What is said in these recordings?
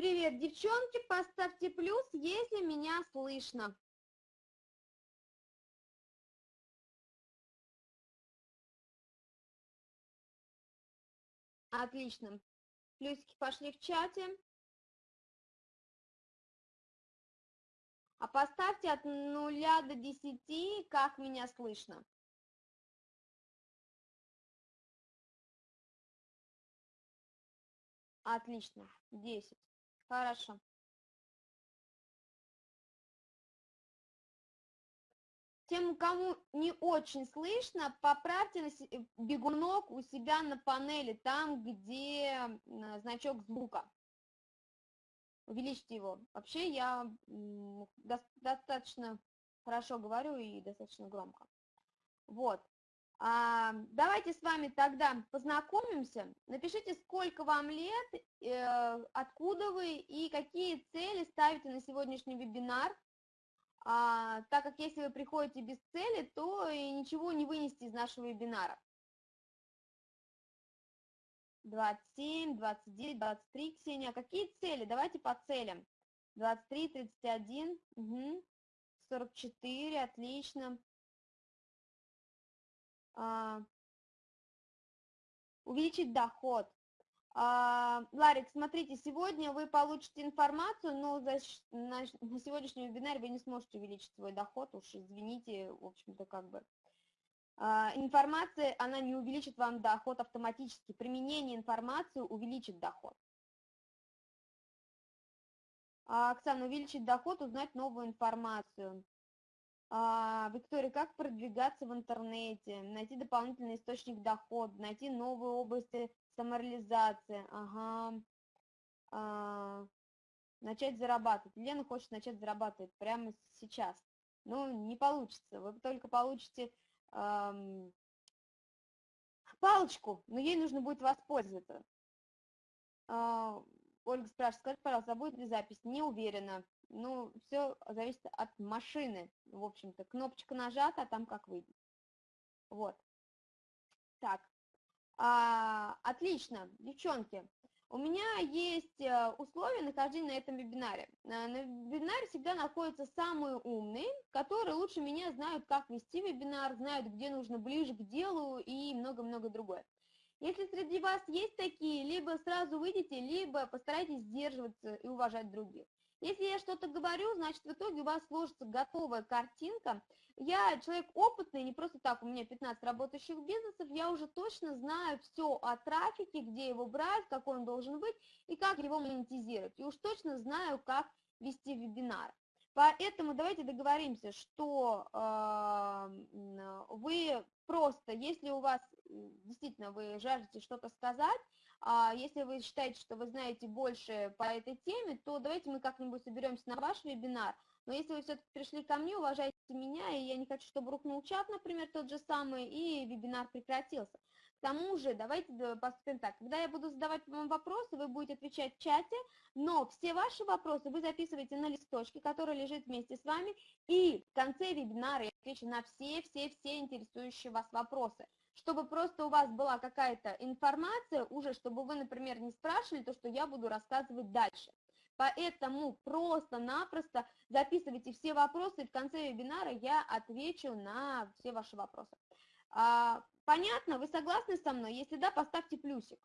Привет, девчонки, поставьте плюс, если меня слышно. Отлично. Плюсики пошли в чате. А поставьте от нуля до десяти, как меня слышно. Отлично, 10. Хорошо. Тем, кому не очень слышно, поправьте э, бегунок у себя на панели, там, где значок звука. Увеличьте его. Вообще я достаточно хорошо говорю и достаточно громко. Вот. А, давайте с вами тогда познакомимся. Напишите, сколько вам лет, э, откуда вы и какие цели ставите на сегодняшний вебинар. А, так как если вы приходите без цели, то и ничего не вынести из нашего вебинара. 27, 29, 23, Ксения. Какие цели? Давайте по целям. 23, 31, угу. 44, отлично. А, увеличить доход. А, Ларик, смотрите, сегодня вы получите информацию, но за, на, на сегодняшнем вебинаре вы не сможете увеличить свой доход, уж извините, в общем-то, как бы. А, информация, она не увеличит вам доход автоматически. Применение информации увеличит доход. А, Оксана, увеличить доход, узнать новую информацию. А, Виктория, как продвигаться в интернете, найти дополнительный источник дохода, найти новые области самореализации, ага, а, начать зарабатывать. Лена хочет начать зарабатывать прямо сейчас. Ну, не получится, вы только получите эм, палочку, но ей нужно будет воспользоваться. Э, Ольга спрашивает, скажите, пожалуйста, а будет ли запись? Не уверена ну, все зависит от машины, в общем-то. Кнопочка нажата, а там как выйдет. Вот. Так, а, отлично, девчонки. У меня есть э, условия нахождения на этом вебинаре. На вебинаре всегда находятся самые умные, которые лучше меня знают, как вести вебинар, знают, где нужно ближе к делу и много-много другое. Если среди вас есть такие, либо сразу выйдите, либо постарайтесь сдерживаться и уважать других. Если я что-то говорю, значит, в итоге у вас сложится готовая картинка. Я человек опытный, не просто так, у меня 15 работающих бизнесов, я уже точно знаю все о трафике, где его брать, какой он должен быть и как его монетизировать. И уж точно знаю, как вести вебинар. Поэтому давайте договоримся, что э, вы просто, если у вас действительно вы жаждете что-то сказать, если вы считаете, что вы знаете больше по этой теме, то давайте мы как-нибудь соберемся на ваш вебинар. Но если вы все-таки пришли ко мне, уважайте меня, и я не хочу, чтобы рухнул чат, например, тот же самый, и вебинар прекратился. К тому же, давайте поступим так, когда я буду задавать вам вопросы, вы будете отвечать в чате, но все ваши вопросы вы записываете на листочке, который лежит вместе с вами, и в конце вебинара я отвечу на все-все-все интересующие вас вопросы чтобы просто у вас была какая-то информация уже, чтобы вы, например, не спрашивали то, что я буду рассказывать дальше. Поэтому просто-напросто записывайте все вопросы, и в конце вебинара я отвечу на все ваши вопросы. А, понятно? Вы согласны со мной? Если да, поставьте плюсик.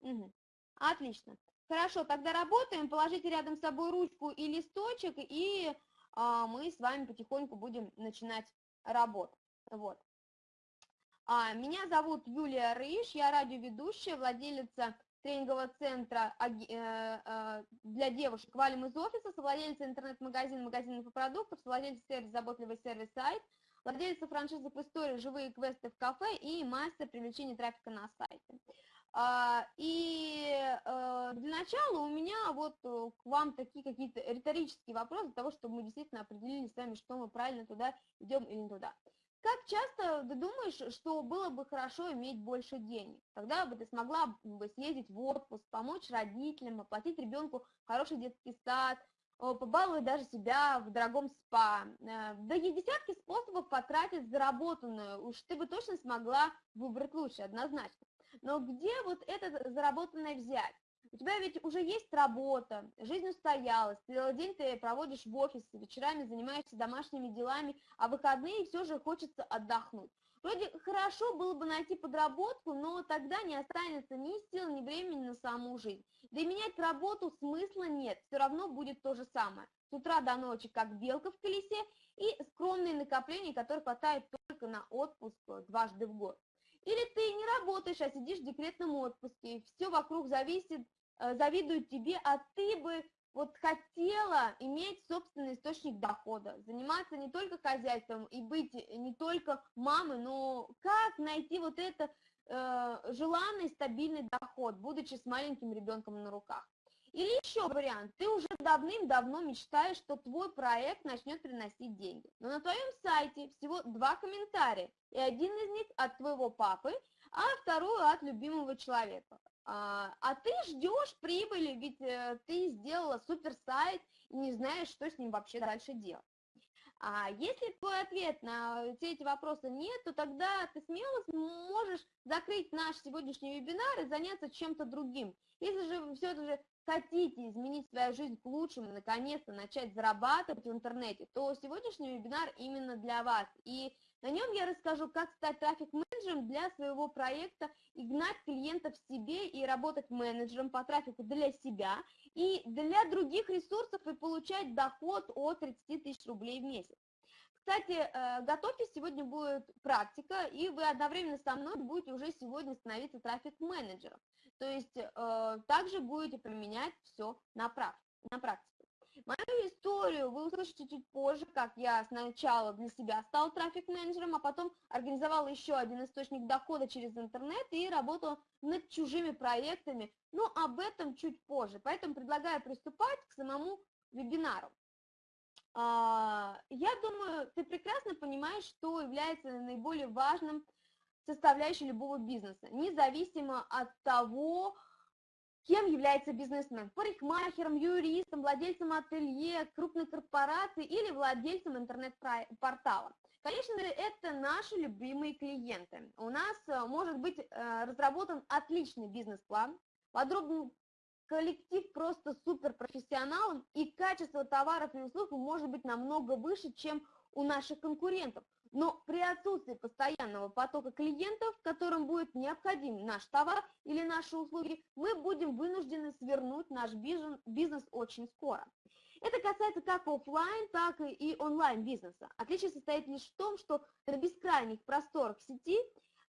Угу. Отлично. Хорошо, тогда работаем. Положите рядом с собой ручку и листочек, и а, мы с вами потихоньку будем начинать работу. Вот. А, меня зовут Юлия Рыж, я радиоведущая, владелица тренингового центра э, э, для девушек «Валим из офиса», совладельца интернет-магазина «Магазин продуктов», совладельца сервис «Заботливый сервис сайт», владельца франшизы в истории «Живые квесты в кафе» и мастер привлечения трафика на сайте. А, и э, для начала у меня вот э, к вам такие какие-то риторические вопросы, для того, чтобы мы действительно определили с вами, что мы правильно туда идем или не туда. Как часто ты думаешь, что было бы хорошо иметь больше денег? Тогда бы ты смогла бы съездить в отпуск, помочь родителям, оплатить ребенку хороший детский сад, побалуй даже себя в дорогом спа. Э, да есть десятки способов потратить заработанную, уж ты бы точно смогла выбрать лучше, однозначно. Но где вот это заработанное взять? У тебя ведь уже есть работа, жизнь устоялась, целый день ты проводишь в офисе, вечерами занимаешься домашними делами, а выходные все же хочется отдохнуть. Вроде хорошо было бы найти подработку, но тогда не останется ни сил, ни времени на саму жизнь. Да и менять работу смысла нет, все равно будет то же самое. С утра до ночи, как белка в колесе, и скромные накопления, которые хватает только на отпуск дважды в год. Или ты не работаешь, а сидишь в декретном отпуске, все вокруг зависит, э, завидуют тебе, а ты бы вот хотела иметь собственный источник дохода, заниматься не только хозяйством и быть не только мамой, но как найти вот это э, желанный стабильный доход, будучи с маленьким ребенком на руках. Или еще вариант, ты уже давным-давно мечтаешь, что твой проект начнет приносить деньги. Но на твоем сайте всего два комментария, и один из них от твоего папы, а второй от любимого человека. А, а ты ждешь прибыли, ведь э, ты сделала супер сайт и не знаешь, что с ним вообще дальше делать. А если твой ответ на все эти вопросы нет, то тогда ты смело можешь закрыть наш сегодняшний вебинар и заняться чем-то другим. Если же все же хотите изменить свою жизнь к лучшему, наконец-то начать зарабатывать в интернете, то сегодняшний вебинар именно для вас. И на нем я расскажу, как стать трафик-менеджером для своего проекта и гнать клиентов себе и работать менеджером по трафику для себя и для других ресурсов и получать доход от 30 тысяч рублей в месяц. Кстати, э, готовьтесь, сегодня будет практика, и вы одновременно со мной будете уже сегодня становиться трафик-менеджером. То есть э, также будете применять все на, на практике. Мою историю вы услышите чуть позже, как я сначала для себя стал трафик-менеджером, а потом организовала еще один источник дохода через интернет и работала над чужими проектами, но об этом чуть позже. Поэтому предлагаю приступать к самому вебинару. А, я думаю, ты прекрасно понимаешь, что является наиболее важным составляющей любого бизнеса, независимо от того, Кем является бизнесмен? Парикмахером, юристом, владельцем ателье, крупной корпорации или владельцем интернет-портала. Конечно же, это наши любимые клиенты. У нас э, может быть э, разработан отличный бизнес-план, подробный коллектив просто суперпрофессионалов, и качество товаров и услуг может быть намного выше, чем у наших конкурентов. Но при отсутствии постоянного потока клиентов, которым будет необходим наш товар или наши услуги, мы будем вынуждены свернуть наш бизнес, очень скоро. Это касается как офлайн, так и онлайн бизнеса. Отличие состоит лишь в том, что на бескрайних просторах сети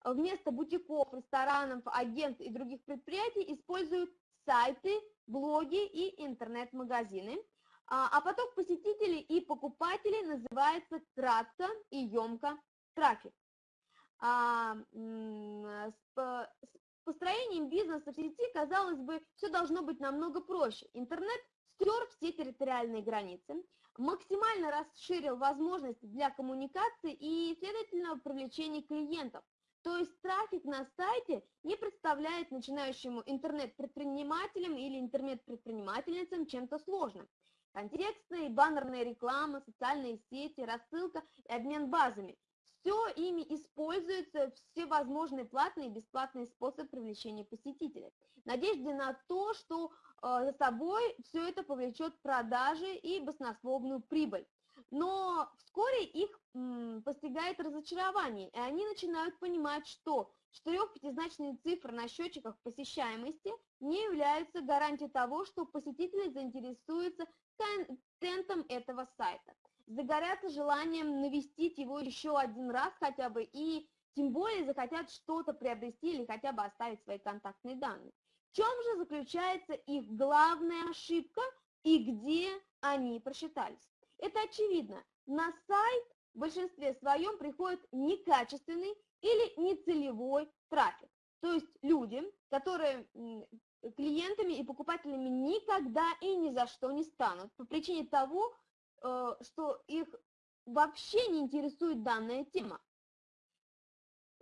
вместо бутиков, ресторанов, агентств и других предприятий используют сайты, блоги и интернет-магазины – а, а поток посетителей и покупателей называется кратко и емко трафик. А, с построением бизнеса в сети, казалось бы, все должно быть намного проще. Интернет стер все территориальные границы, максимально расширил возможности для коммуникации и, следовательно, привлечения клиентов. То есть трафик на сайте не представляет начинающему интернет-предпринимателям или интернет-предпринимательницам чем-то сложным. Контекстная и баннерная реклама, социальные сети, рассылка и обмен базами. Все ими используются все возможные платные и бесплатные способы привлечения посетителей. Надежде на то, что э, за собой все это повлечет продажи и баснословную прибыль. Но вскоре их постигает разочарование, и они начинают понимать, что четырех-пятизначные цифры на счетчиках посещаемости не являются гарантией того, что посетители заинтересуются контентом этого сайта. Загорятся желанием навестить его еще один раз хотя бы и тем более захотят что-то приобрести или хотя бы оставить свои контактные данные. В чем же заключается их главная ошибка и где они просчитались? Это очевидно. На сайт в большинстве своем приходит некачественный или нецелевой трафик. То есть люди, которые клиентами и покупателями никогда и ни за что не станут по причине того, э, что их вообще не интересует данная тема.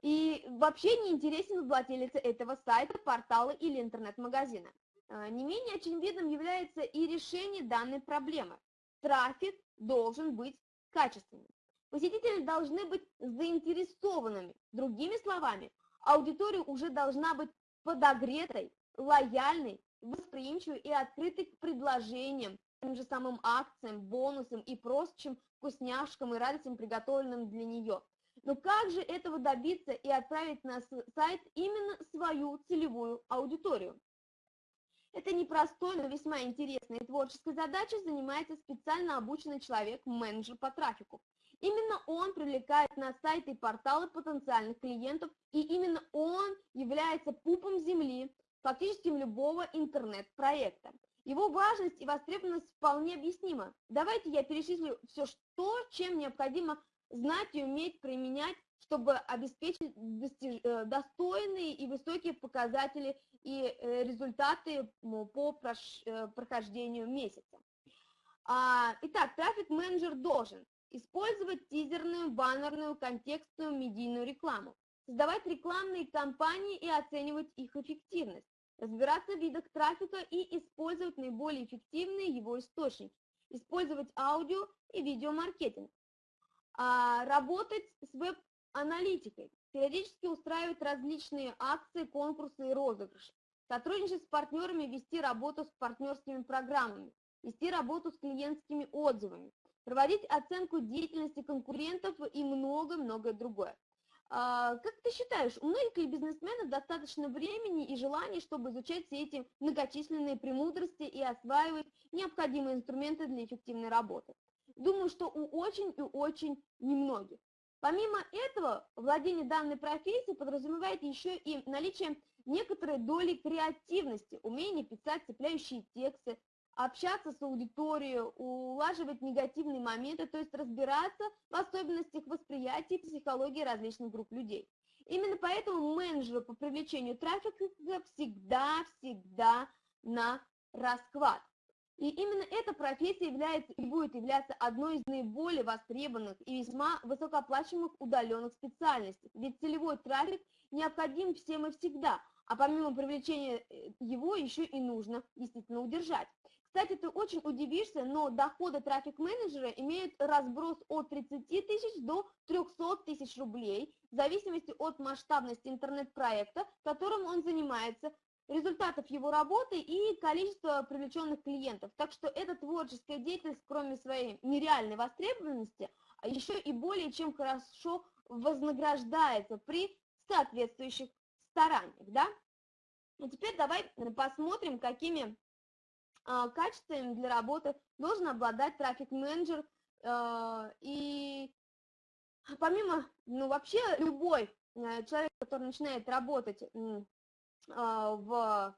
И вообще не интересен владелец этого сайта, портала или интернет-магазина. А, не менее очевидным является и решение данной проблемы. Трафик должен быть качественным. Посетители должны быть заинтересованными. Другими словами, аудитория уже должна быть подогретой, лояльной, восприимчивой и открытой к предложениям, тем же самым акциям, бонусам и прочим вкусняшкам и радостям, приготовленным для нее. Но как же этого добиться и отправить на сайт именно свою целевую аудиторию? Это непростой, но весьма интересной и творческой задачей занимается специально обученный человек, менеджер по трафику. Именно он привлекает на сайты и порталы потенциальных клиентов, и именно он является пупом земли фактически любого интернет-проекта. Его важность и востребованность вполне объяснима. Давайте я перечислю все, что, чем необходимо знать и уметь применять, чтобы обеспечить достиж... Э, достойные и высокие показатели и э, результаты по э, прохождению месяца. А, итак, трафик-менеджер должен использовать тизерную, баннерную, контекстную, медийную рекламу, создавать рекламные кампании и оценивать их эффективность, разбираться в видах трафика и использовать наиболее эффективные его источники, использовать аудио и видеомаркетинг, а, работать с веб-аналитикой, периодически устраивать различные акции, конкурсы и розыгрыши, сотрудничать с партнерами, вести работу с партнерскими программами, вести работу с клиентскими отзывами, проводить оценку деятельности конкурентов и многое-многое другое. А, как ты считаешь, у многих бизнесменов достаточно времени и желания, чтобы изучать все эти многочисленные премудрости и осваивать необходимые инструменты для эффективной работы? Думаю, что у очень и очень немногих. Помимо этого, владение данной профессией подразумевает еще и наличие некоторой доли креативности, умение писать цепляющие тексты, общаться с аудиторией, улаживать негативные моменты, то есть разбираться в особенностях восприятия и психологии различных групп людей. Именно поэтому менеджеры по привлечению трафика всегда-всегда на расклад. И именно эта профессия является и будет являться одной из наиболее востребованных и весьма высокооплачиваемых удаленных специальностей. Ведь целевой трафик необходим всем и всегда, а помимо привлечения э, его еще и нужно действительно удержать. Кстати, ты очень удивишься, но доходы трафик-менеджера имеют разброс от 30 тысяч до 300 тысяч рублей, в зависимости от масштабности интернет-проекта, которым он занимается, результатов его работы и количества привлеченных клиентов. Так что эта творческая деятельность, кроме своей нереальной востребованности, а еще и более чем хорошо вознаграждается при соответствующих стараниях. Да? И теперь давай посмотрим, какими а, качествами для работы должен обладать трафик-менеджер. А, и помимо, ну вообще любой э, человек, который начинает работать а, в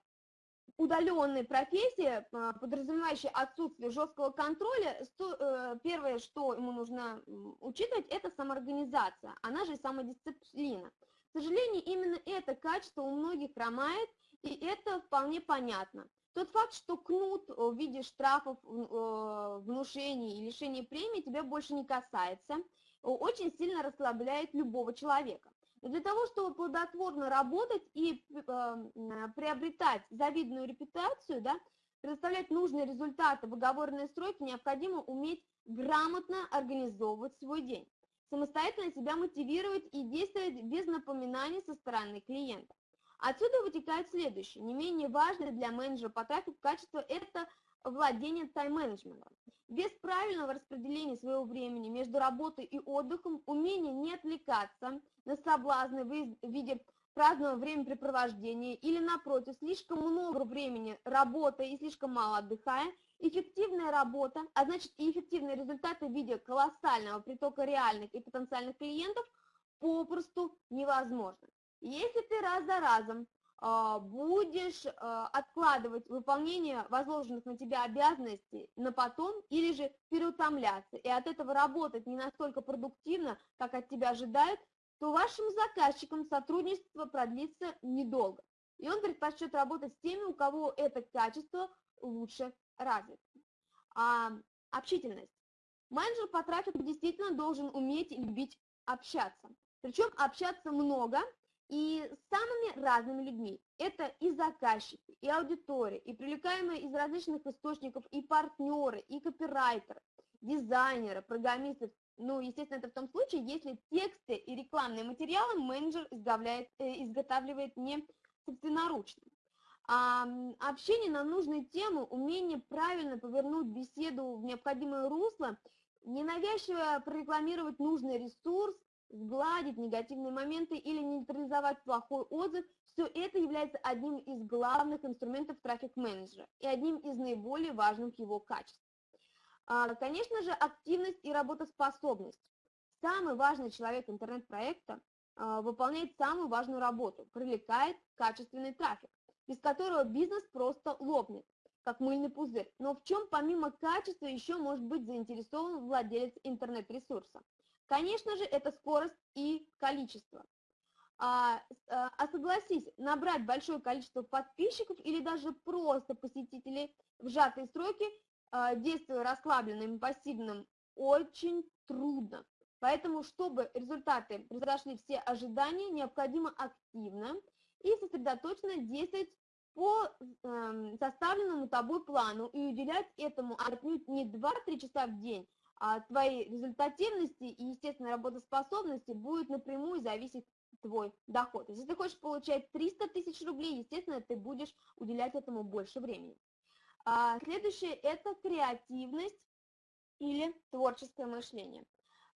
удаленной профессии, подразумевающей отсутствие жесткого контроля, э, первое, что ему нужно учитывать, это самоорганизация, она же самодисциплина. К сожалению, именно это качество у многих хромает, и это вполне понятно. Тот факт, что кнут в виде штрафов, э, внушений и лишения премии тебя больше не касается, очень сильно расслабляет любого человека. Но для того, чтобы плодотворно работать и э, приобретать завидную репутацию, да, предоставлять нужные результаты в оговоренные сроки, необходимо уметь грамотно организовывать свой день, самостоятельно себя мотивировать и действовать без напоминаний со стороны клиента. Отсюда вытекает следующее. Не менее важное для менеджера по трафику качество – это владение тайм-менеджментом. Без правильного распределения своего времени между работой и отдыхом, умение не отвлекаться на соблазны в виде праздного времяпрепровождения или, напротив, слишком много времени работая и слишком мало отдыхая, эффективная работа, а значит и эффективные результаты в виде колоссального притока реальных и потенциальных клиентов попросту невозможны. Если ты раз за разом а, будешь а, откладывать выполнение возложенных на тебя обязанностей на потом или же переутомляться и от этого работать не настолько продуктивно, как от тебя ожидают, то вашим заказчикам сотрудничество продлится недолго. И он предпочтет работать с теми, у кого это качество лучше развито. А, общительность. Менеджер по трафику действительно должен уметь и любить общаться. Причем общаться много и с самыми разными людьми. Это и заказчики, и аудитория, и привлекаемые из различных источников, и партнеры, и копирайтеры, дизайнеры, программисты. Ну, естественно, это в том случае, если тексты и рекламные материалы менеджер изготавливает, э, изготавливает не собственноручно. А, общение на нужные темы, умение правильно повернуть беседу в необходимое русло, ненавязчиво прорекламировать нужный ресурс, сгладить негативные моменты или нейтрализовать плохой отзыв, все это является одним из главных инструментов трафик-менеджера и одним из наиболее важных его качеств. А, конечно же, активность и работоспособность. Самый важный человек интернет-проекта а, выполняет самую важную работу, привлекает качественный трафик, без которого бизнес просто лопнет, как мыльный пузырь. Но в чем помимо качества еще может быть заинтересован владелец интернет-ресурса? Конечно же, это скорость и количество. А, а, а согласись, набрать большое количество подписчиков или даже просто посетителей в сжатые сроки, а, действуя расслабленным и пассивным, очень трудно. Поэтому, чтобы результаты превзошли все ожидания, необходимо активно и сосредоточенно действовать по э, составленному тобой плану и уделять этому отнюдь не 2-3 часа в день, твоей результативности и, естественно, работоспособности будет напрямую зависеть твой доход. Если ты хочешь получать 300 тысяч рублей, естественно, ты будешь уделять этому больше времени. А следующее – это креативность или творческое мышление.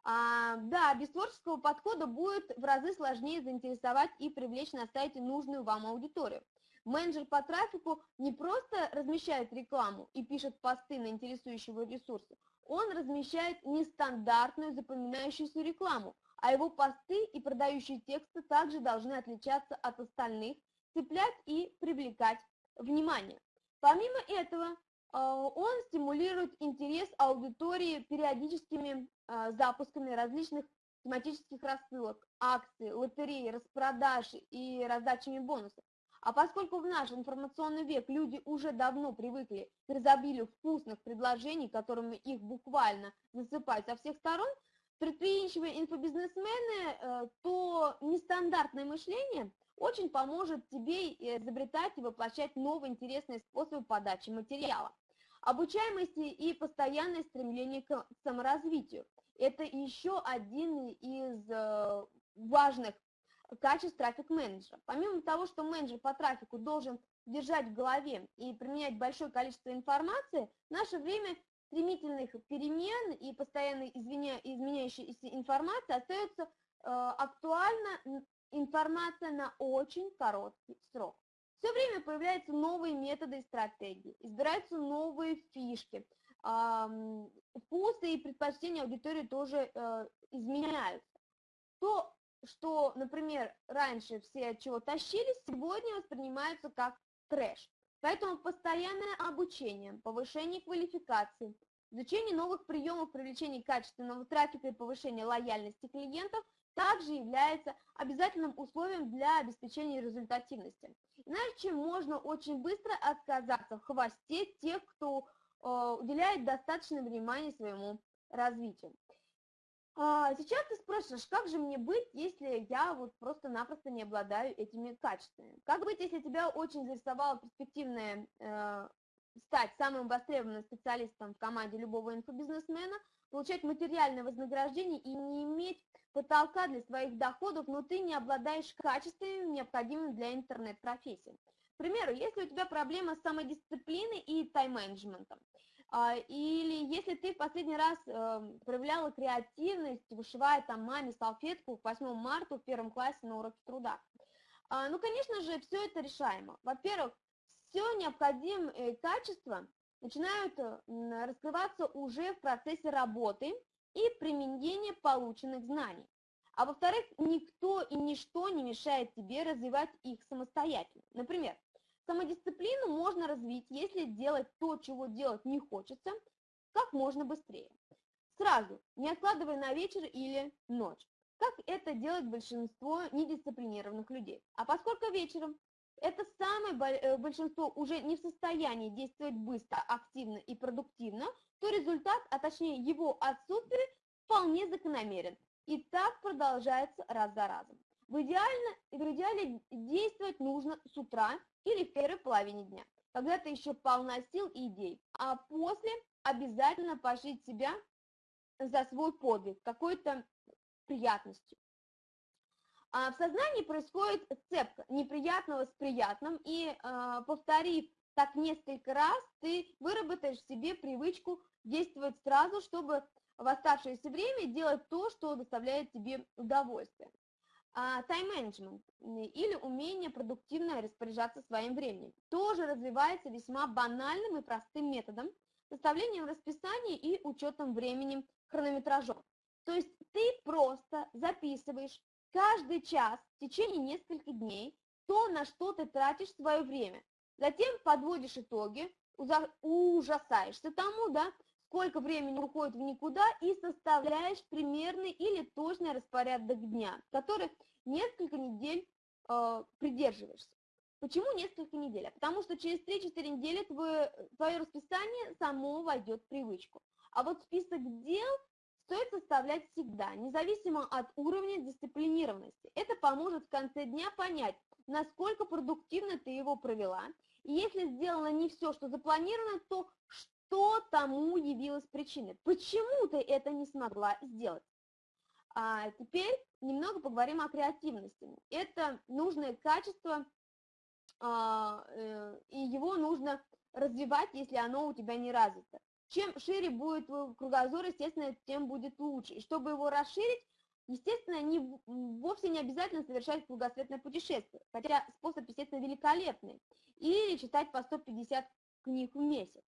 А, да, без творческого подхода будет в разы сложнее заинтересовать и привлечь на сайте нужную вам аудиторию. Менеджер по трафику не просто размещает рекламу и пишет посты на интересующие его ресурсы, он размещает нестандартную запоминающуюся рекламу, а его посты и продающие тексты также должны отличаться от остальных, цеплять и привлекать внимание. Помимо этого, э, он стимулирует интерес аудитории периодическими э, запусками различных тематических рассылок, акций, лотерей, распродаж и раздачами бонусов. А поскольку в наш информационный век люди уже давно привыкли к изобилию вкусных предложений, которыми их буквально засыпают со всех сторон, предприимчивые инфобизнесмены, э, то нестандартное мышление очень поможет тебе изобретать и воплощать новые интересные способы подачи материала. Обучаемости и постоянное стремление к саморазвитию. Это еще один из э, важных качеств трафик-менеджера. Помимо того, что менеджер по трафику должен держать в голове и применять большое количество информации, в наше время стремительных перемен и постоянно изменя... изменяющейся информации остается э, актуальна информация на очень короткий срок. Все время появляются новые методы и стратегии, избираются новые фишки, э, вкусы и предпочтения аудитории тоже э, изменяются. То что, например, раньше все от чего тащились, сегодня воспринимаются как трэш. Поэтому постоянное обучение, повышение квалификации, изучение новых приемов привлечения качественного трафика и повышения лояльности клиентов также является обязательным условием для обеспечения результативности. Иначе можно очень быстро отказаться в хвосте тех, кто э, уделяет достаточно внимания своему развитию. А, сейчас ты спрашиваешь, как же мне быть, если я вот просто-напросто не обладаю этими качествами? Как быть, если тебя очень заинтересовало перспективное э, стать самым востребованным специалистом в команде любого инфобизнесмена, получать материальное вознаграждение и не иметь потолка для своих доходов, но ты не обладаешь качествами, необходимыми для интернет-профессии. К примеру, если у тебя проблема с самодисциплиной и тайм-менеджментом, или если ты в последний раз эм, проявляла креативность, вышивая там маме салфетку к 8 марта в первом классе на уроке труда. А, ну, конечно же, все это решаемо. Во-первых, все необходимые качества начинают э, раскрываться уже в процессе работы и применения полученных знаний. А во-вторых, никто и ничто не мешает тебе развивать их самостоятельно. Например, Самодисциплину можно развить, если делать то, чего делать не хочется, как можно быстрее. Сразу, не откладывая на вечер или ночь, как это делает большинство недисциплинированных людей. А поскольку вечером это самое э, большинство уже не в состоянии действовать быстро, активно и продуктивно, то результат, а точнее его отсутствие, вполне закономерен. И так продолжается раз за разом. В, идеально, в идеале действовать нужно с утра или в первой половине дня, когда ты еще полна сил и идей. А после обязательно пожить себя за свой подвиг, какой-то приятностью. А в сознании происходит цепка неприятного с приятным, и э, повторив так несколько раз, ты выработаешь себе привычку действовать сразу, чтобы в оставшееся время делать то, что доставляет тебе удовольствие. Тайм-менеджмент или умение продуктивно распоряжаться своим временем тоже развивается весьма банальным и простым методом, составлением расписания и учетом времени хронометражом. То есть ты просто записываешь каждый час в течение нескольких дней то, на что ты тратишь свое время. Затем подводишь итоги, ужасаешься тому, да, сколько времени уходит в никуда и составляешь примерный или точный распорядок дня, который несколько недель э, придерживаешься. Почему несколько недель? А потому что через 3-4 недели твое, твое расписание само войдет в привычку. А вот список дел стоит составлять всегда, независимо от уровня дисциплинированности. Это поможет в конце дня понять, насколько продуктивно ты его провела. И если сделано не все, что запланировано, то что тому явилась причиной? Почему ты это не смогла сделать? А теперь немного поговорим о креативности. Это нужное качество, а, э, и его нужно развивать, если оно у тебя не развито. Чем шире будет кругозор, естественно, тем будет лучше. И чтобы его расширить, естественно, не, вовсе не обязательно совершать кругосветное путешествие, хотя способ, естественно, великолепный. Или читать по 150 книг в месяц.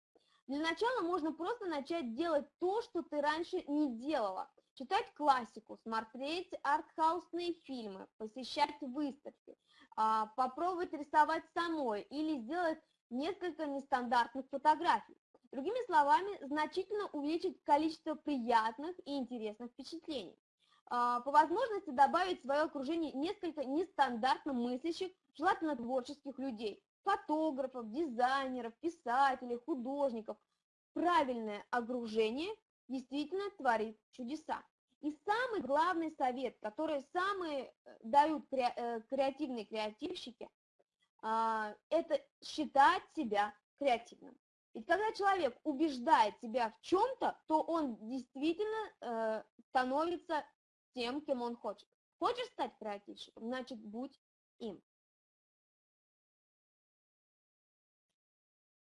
Для начала можно просто начать делать то, что ты раньше не делала. Читать классику, смотреть артхаусные фильмы, посещать выставки, а, попробовать рисовать самой или сделать несколько нестандартных фотографий. Другими словами, значительно увеличить количество приятных и интересных впечатлений. А, по возможности добавить в свое окружение несколько нестандартно мыслящих, желательно творческих людей, фотографов, дизайнеров, писателей, художников. Правильное окружение действительно творит чудеса. И самый главный совет, который самые э, дают э, креативные креативщики, а, это считать себя креативным. Ведь когда человек убеждает себя в чем-то, то он действительно э, становится тем, кем он хочет. Хочешь стать креативщиком, значит, будь им.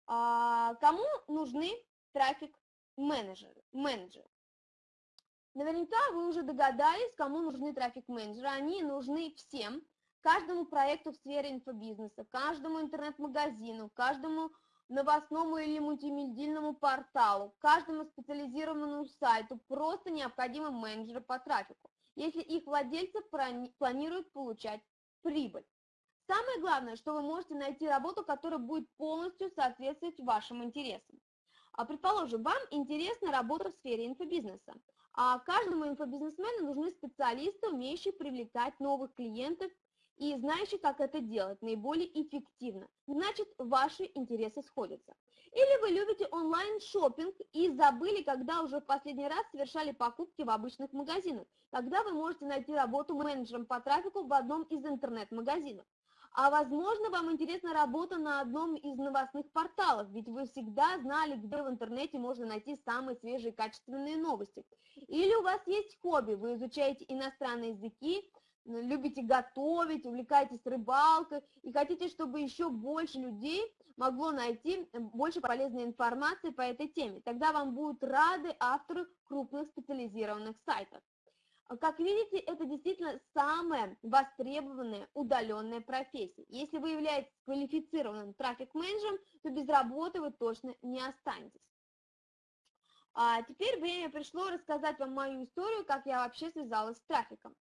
А, кому нужны трафик-менеджеры? Менеджеры? Наверняка вы уже догадались, кому нужны трафик-менеджеры. Они нужны всем, каждому проекту в сфере инфобизнеса, каждому интернет-магазину, каждому новостному или мультимедийному порталу, каждому специализированному сайту просто необходимы менеджеры по трафику, если их владельцы планируют получать прибыль. Самое главное, что вы можете найти работу, которая будет полностью соответствовать вашим интересам. А предположим, вам интересна работа в сфере инфобизнеса, а каждому инфобизнесмену нужны специалисты, умеющие привлекать новых клиентов и знающий, как это делать наиболее эффективно. Значит, ваши интересы сходятся. Или вы любите онлайн-шоппинг и забыли, когда уже в последний раз совершали покупки в обычных магазинах. Тогда вы можете найти работу менеджером по трафику в одном из интернет-магазинов. А возможно, вам интересна работа на одном из новостных порталов, ведь вы всегда знали, где в интернете можно найти самые свежие качественные новости. Или у вас есть хобби, вы изучаете иностранные языки, любите готовить, увлекаетесь рыбалкой и хотите, чтобы еще больше людей могло найти больше полезной информации по этой теме. Тогда вам будут рады авторы крупных специализированных сайтов. Как видите, это действительно самая востребованная удаленная профессия. Если вы являетесь квалифицированным трафик-менеджером, то без работы вы точно не останетесь. А теперь время пришло рассказать вам мою историю, как я вообще связалась с трафиком.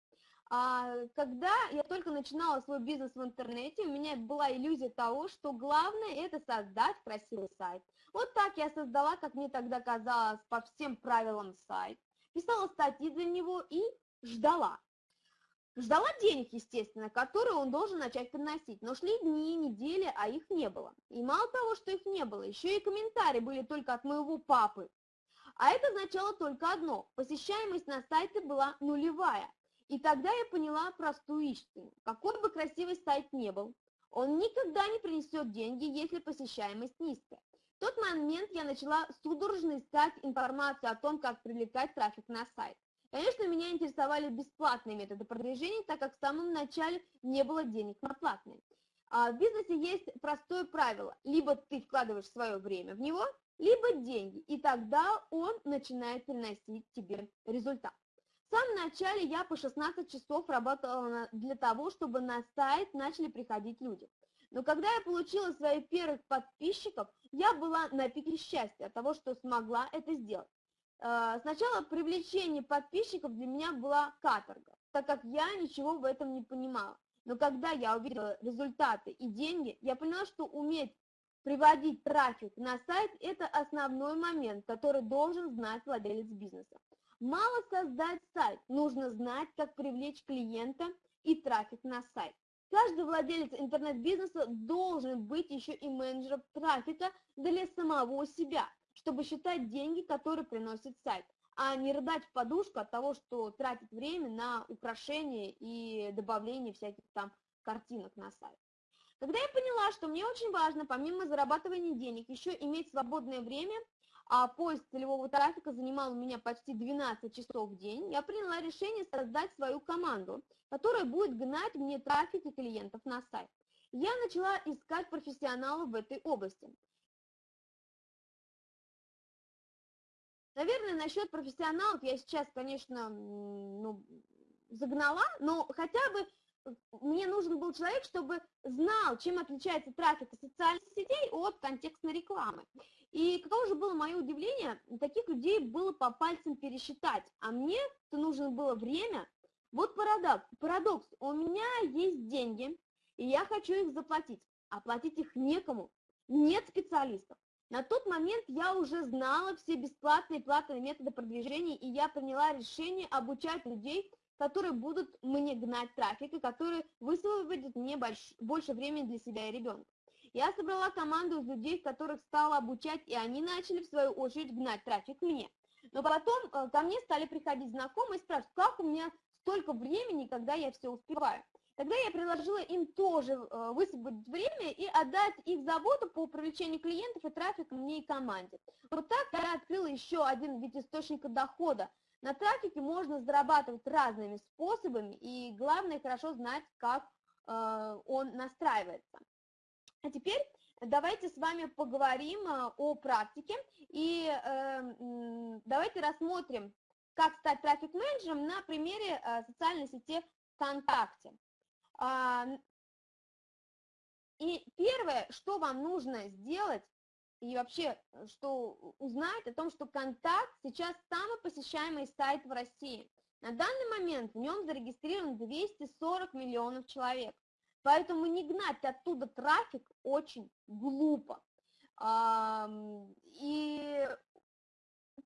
А, когда я только начинала свой бизнес в интернете, у меня была иллюзия того, что главное это создать красивый сайт. Вот так я создала, как мне тогда казалось, по всем правилам сайт, писала статьи для него и ждала. Ждала денег, естественно, которые он должен начать приносить, но шли дни, недели, а их не было. И мало того, что их не было, еще и комментарии были только от моего папы. А это означало только одно – посещаемость на сайте была нулевая. И тогда я поняла простую истину. Какой бы красивый сайт не был, он никогда не принесет деньги, если посещаемость низкая. В тот момент я начала судорожно искать информацию о том, как привлекать трафик на сайт. Конечно, меня интересовали бесплатные методы продвижения, так как в самом начале не было денег на платные. А в бизнесе есть простое правило. Либо ты вкладываешь свое время в него, либо деньги, и тогда он начинает приносить тебе результат. В самом начале я по 16 часов работала для того, чтобы на сайт начали приходить люди. Но когда я получила своих первых подписчиков, я была на пике счастья от того, что смогла это сделать. Э, сначала привлечение подписчиков для меня была каторга, так как я ничего в этом не понимала. Но когда я увидела результаты и деньги, я поняла, что уметь приводить трафик на сайт – это основной момент, который должен знать владелец бизнеса. Мало создать сайт, нужно знать, как привлечь клиента и трафик на сайт. Каждый владелец интернет-бизнеса должен быть еще и менеджером трафика для самого себя, чтобы считать деньги, которые приносит сайт, а не рыдать в подушку от того, что тратит время на украшение и добавление всяких там картинок на сайт. Когда я поняла, что мне очень важно, помимо зарабатывания денег, еще иметь свободное время, а поиск целевого трафика занимал у меня почти 12 часов в день, я приняла решение создать свою команду, которая будет гнать мне трафик и клиентов на сайт. Я начала искать профессионалов в этой области. Наверное, насчет профессионалов я сейчас, конечно, ну, загнала, но хотя бы мне нужен был человек, чтобы знал, чем отличается трафик социальных сетей от контекстной рекламы. И каково же было мое удивление, таких людей было по пальцам пересчитать, а мне-то нужно было время. Вот парадокс, парадокс, у меня есть деньги, и я хочу их заплатить, а платить их некому, нет специалистов. На тот момент я уже знала все бесплатные и платные методы продвижения, и я приняла решение обучать людей которые будут мне гнать трафик и которые высвободят мне больш, больше времени для себя и ребенка. Я собрала команду из людей, которых стала обучать, и они начали, в свою очередь, гнать трафик мне. Но потом э, ко мне стали приходить знакомые и спрашивать, как у меня столько времени, когда я все успеваю. Тогда я предложила им тоже э, высвободить время и отдать их заботу по привлечению клиентов и трафика мне и команде. Вот так я открыла еще один вид источника дохода, на трафике можно зарабатывать разными способами, и главное хорошо знать, как э, он настраивается. А теперь давайте с вами поговорим э, о практике, и э, давайте рассмотрим, как стать трафик-менеджером на примере социальной сети ВКонтакте. Э, и первое, что вам нужно сделать, и вообще, э, что узнать о том, что Контакт сейчас самый посещаемый сайт в России. На данный момент в нем зарегистрировано 240 миллионов человек. Поэтому не гнать оттуда трафик очень глупо. И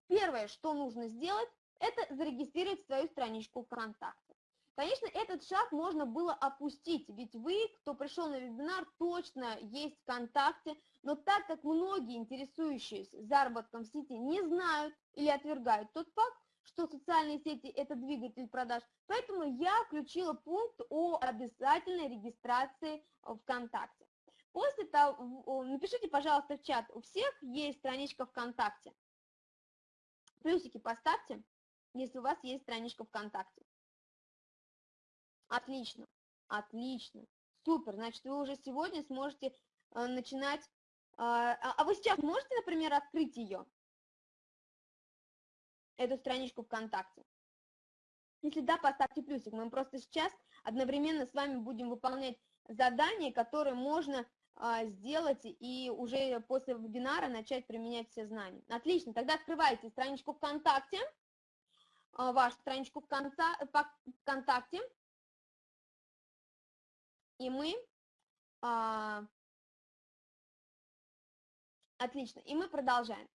первое, что нужно сделать, это зарегистрировать свою страничку ВКонтакте. Конечно, этот шаг можно было опустить, ведь вы, кто пришел на вебинар, точно есть ВКонтакте, но так как многие интересующиеся заработком в сети не знают или отвергают тот факт, что социальные сети – это двигатель продаж, поэтому я включила пункт о обязательной регистрации ВКонтакте. После того, напишите, пожалуйста, в чат, у всех есть страничка ВКонтакте. Плюсики поставьте, если у вас есть страничка ВКонтакте. Отлично, отлично, супер. Значит, вы уже сегодня сможете э, начинать. А, а, вы сейчас можете, например, открыть ее, эту страничку ВКонтакте? Если да, поставьте плюсик. Мы просто сейчас одновременно с вами будем выполнять задания, которые можно а, сделать и уже после вебинара начать применять все знания. Отлично, тогда открывайте страничку ВКонтакте, вашу страничку ВКонтакте, и мы... А, отлично, и мы продолжаем.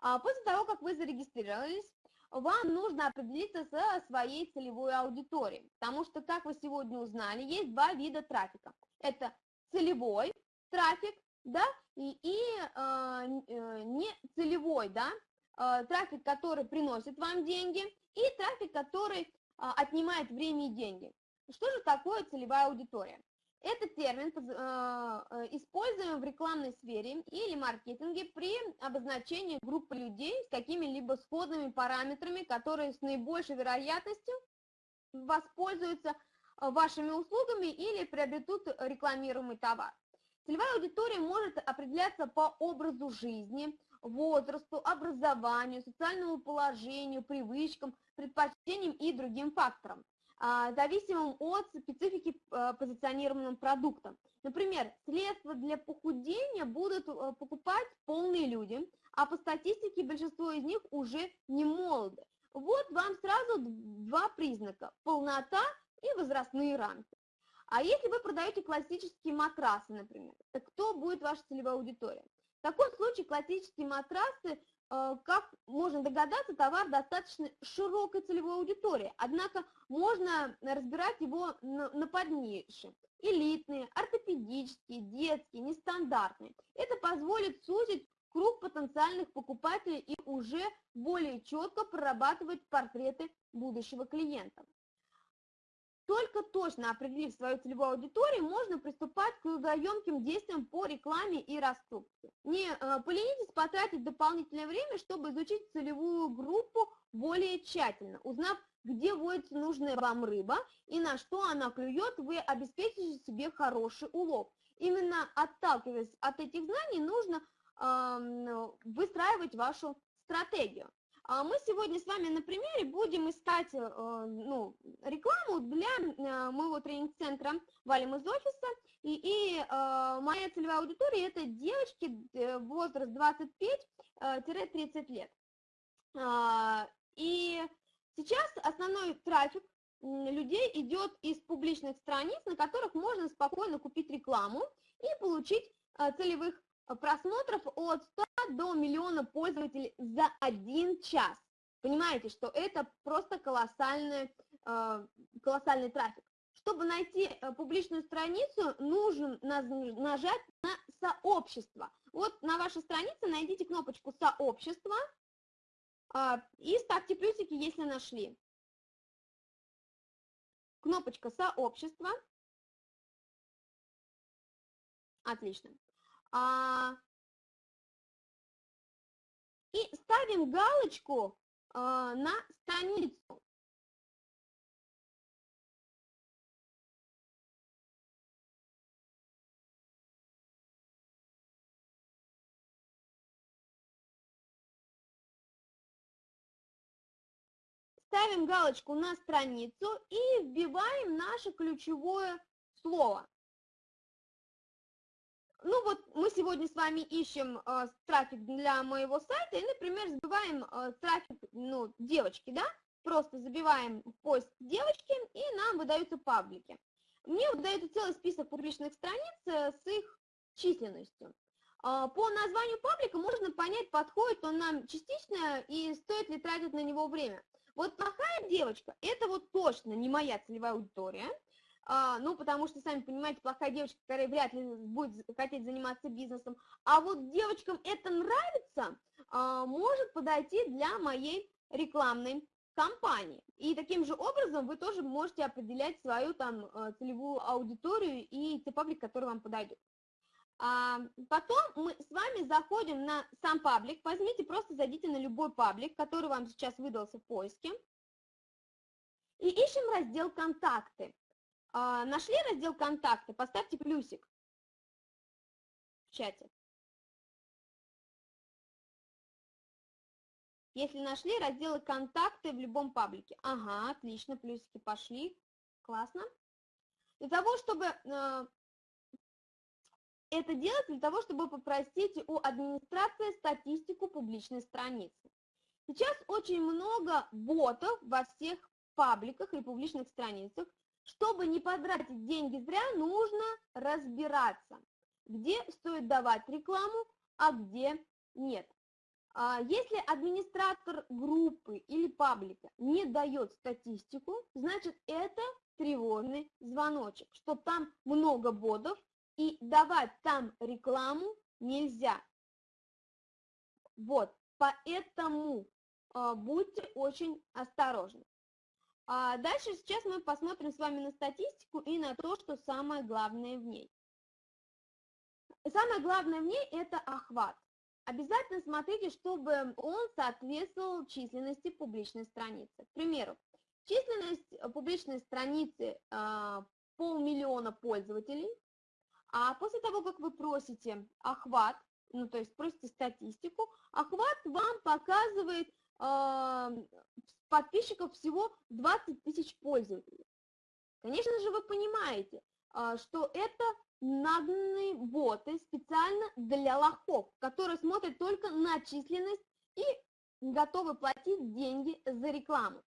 А, после того, как вы зарегистрировались, вам нужно определиться со своей целевой аудиторией, потому что, как вы сегодня узнали, есть два вида трафика. Это целевой трафик, да, и, и э, не целевой, да, э, трафик, который приносит вам деньги, и трафик, который а, отнимает время и деньги. Что же такое целевая аудитория? Этот термин а, э, используем в рекламной сфере или маркетинге при обозначении группы людей с какими-либо сходными параметрами, которые с наибольшей вероятностью воспользуются вашими услугами или приобретут рекламируемый товар. Целевая аудитория может определяться по образу жизни, возрасту, образованию, социальному положению, привычкам, предпочтениям и другим факторам, зависимым от специфики а, позиционированным продукта. Например, средства для похудения будут а, покупать полные люди, а по статистике большинство из них уже не молоды. Вот вам сразу два признака – полнота и возрастные рамки. А если вы продаете классические матрасы, например, то кто будет ваша целевая аудитория? В таком случае классические матрасы, э, как можно догадаться, товар достаточно широкой целевой аудитории, однако можно разбирать его на поднише. Элитные, ортопедические, детские, нестандартные. Это позволит сузить круг потенциальных покупателей и уже более четко прорабатывать портреты будущего клиента. Только точно определив свою целевую аудиторию, можно приступать к трудоемким действиям по рекламе и раскрутке. Не э, поленитесь потратить дополнительное время, чтобы изучить целевую группу более тщательно. Узнав, где водится нужная вам рыба и на что она клюет, вы обеспечите себе хороший улов. Именно отталкиваясь от этих знаний, нужно выстраивать вашу стратегию. А мы сегодня с вами на примере будем искать э, ну, рекламу для э, моего тренинг-центра «Валим из офиса». И, и э, моя целевая аудитория – это девочки возраст 25-30 лет. А, и сейчас основной трафик людей идет из публичных страниц, на которых можно спокойно купить рекламу и получить целевых просмотров от 100 до миллиона пользователей за один час. Понимаете, что это просто колоссальный, э, колоссальный трафик. Чтобы найти э, публичную страницу, нужно нажать на сообщество. Вот на вашей странице найдите кнопочку сообщество а, и ставьте плюсики, если нашли. Кнопочка сообщество. Отлично. А, и ставим галочку а, на страницу. Ставим галочку на страницу и вбиваем наше ключевое слово. Ну вот мы сегодня с вами ищем э, трафик для моего сайта и, например, забиваем э, трафик, ну, девочки, да, просто забиваем в поиск девочки и нам выдаются паблики. Мне выдается целый список публичных страниц э, с их численностью. Э, по названию паблика можно понять, подходит он нам частично и стоит ли тратить на него время. Вот плохая девочка, это вот точно не моя целевая аудитория, а, ну, потому что, сами понимаете, плохая девочка, которая вряд ли будет хотеть заниматься бизнесом, а вот девочкам это нравится, а, может подойти для моей рекламной компании. И таким же образом вы тоже можете определять свою там а, целевую аудиторию и те паблик, который вам подойдет. А, потом мы с вами заходим на сам паблик, возьмите, просто зайдите на любой паблик, который вам сейчас выдался в поиске, и ищем раздел «Контакты». А, нашли раздел «Контакты», поставьте плюсик в чате. Если нашли разделы «Контакты» в любом паблике. Ага, отлично, плюсики пошли. Классно. Для того, чтобы э, это делать, для того, чтобы попросить у администрации статистику публичной страницы. Сейчас очень много ботов во всех пабликах и публичных страницах, чтобы не потратить деньги зря, нужно разбираться, где стоит давать рекламу, а где нет. А если администратор группы или паблика не дает статистику, значит это тревожный звоночек, что там много бодов и давать там рекламу нельзя. Вот, поэтому э, будьте очень осторожны. А дальше сейчас мы посмотрим с вами на статистику и на то, что самое главное в ней. Самое главное в ней – это охват. Обязательно смотрите, чтобы он соответствовал численности публичной страницы. К примеру, численность публичной страницы а, полмиллиона пользователей, а после того, как вы просите охват, ну то есть просите статистику, охват вам показывает подписчиков всего 20 тысяч пользователей. Конечно же, вы понимаете, э, что это нагнанные боты специально для лохов, которые смотрят только на численность и готовы платить деньги за рекламу.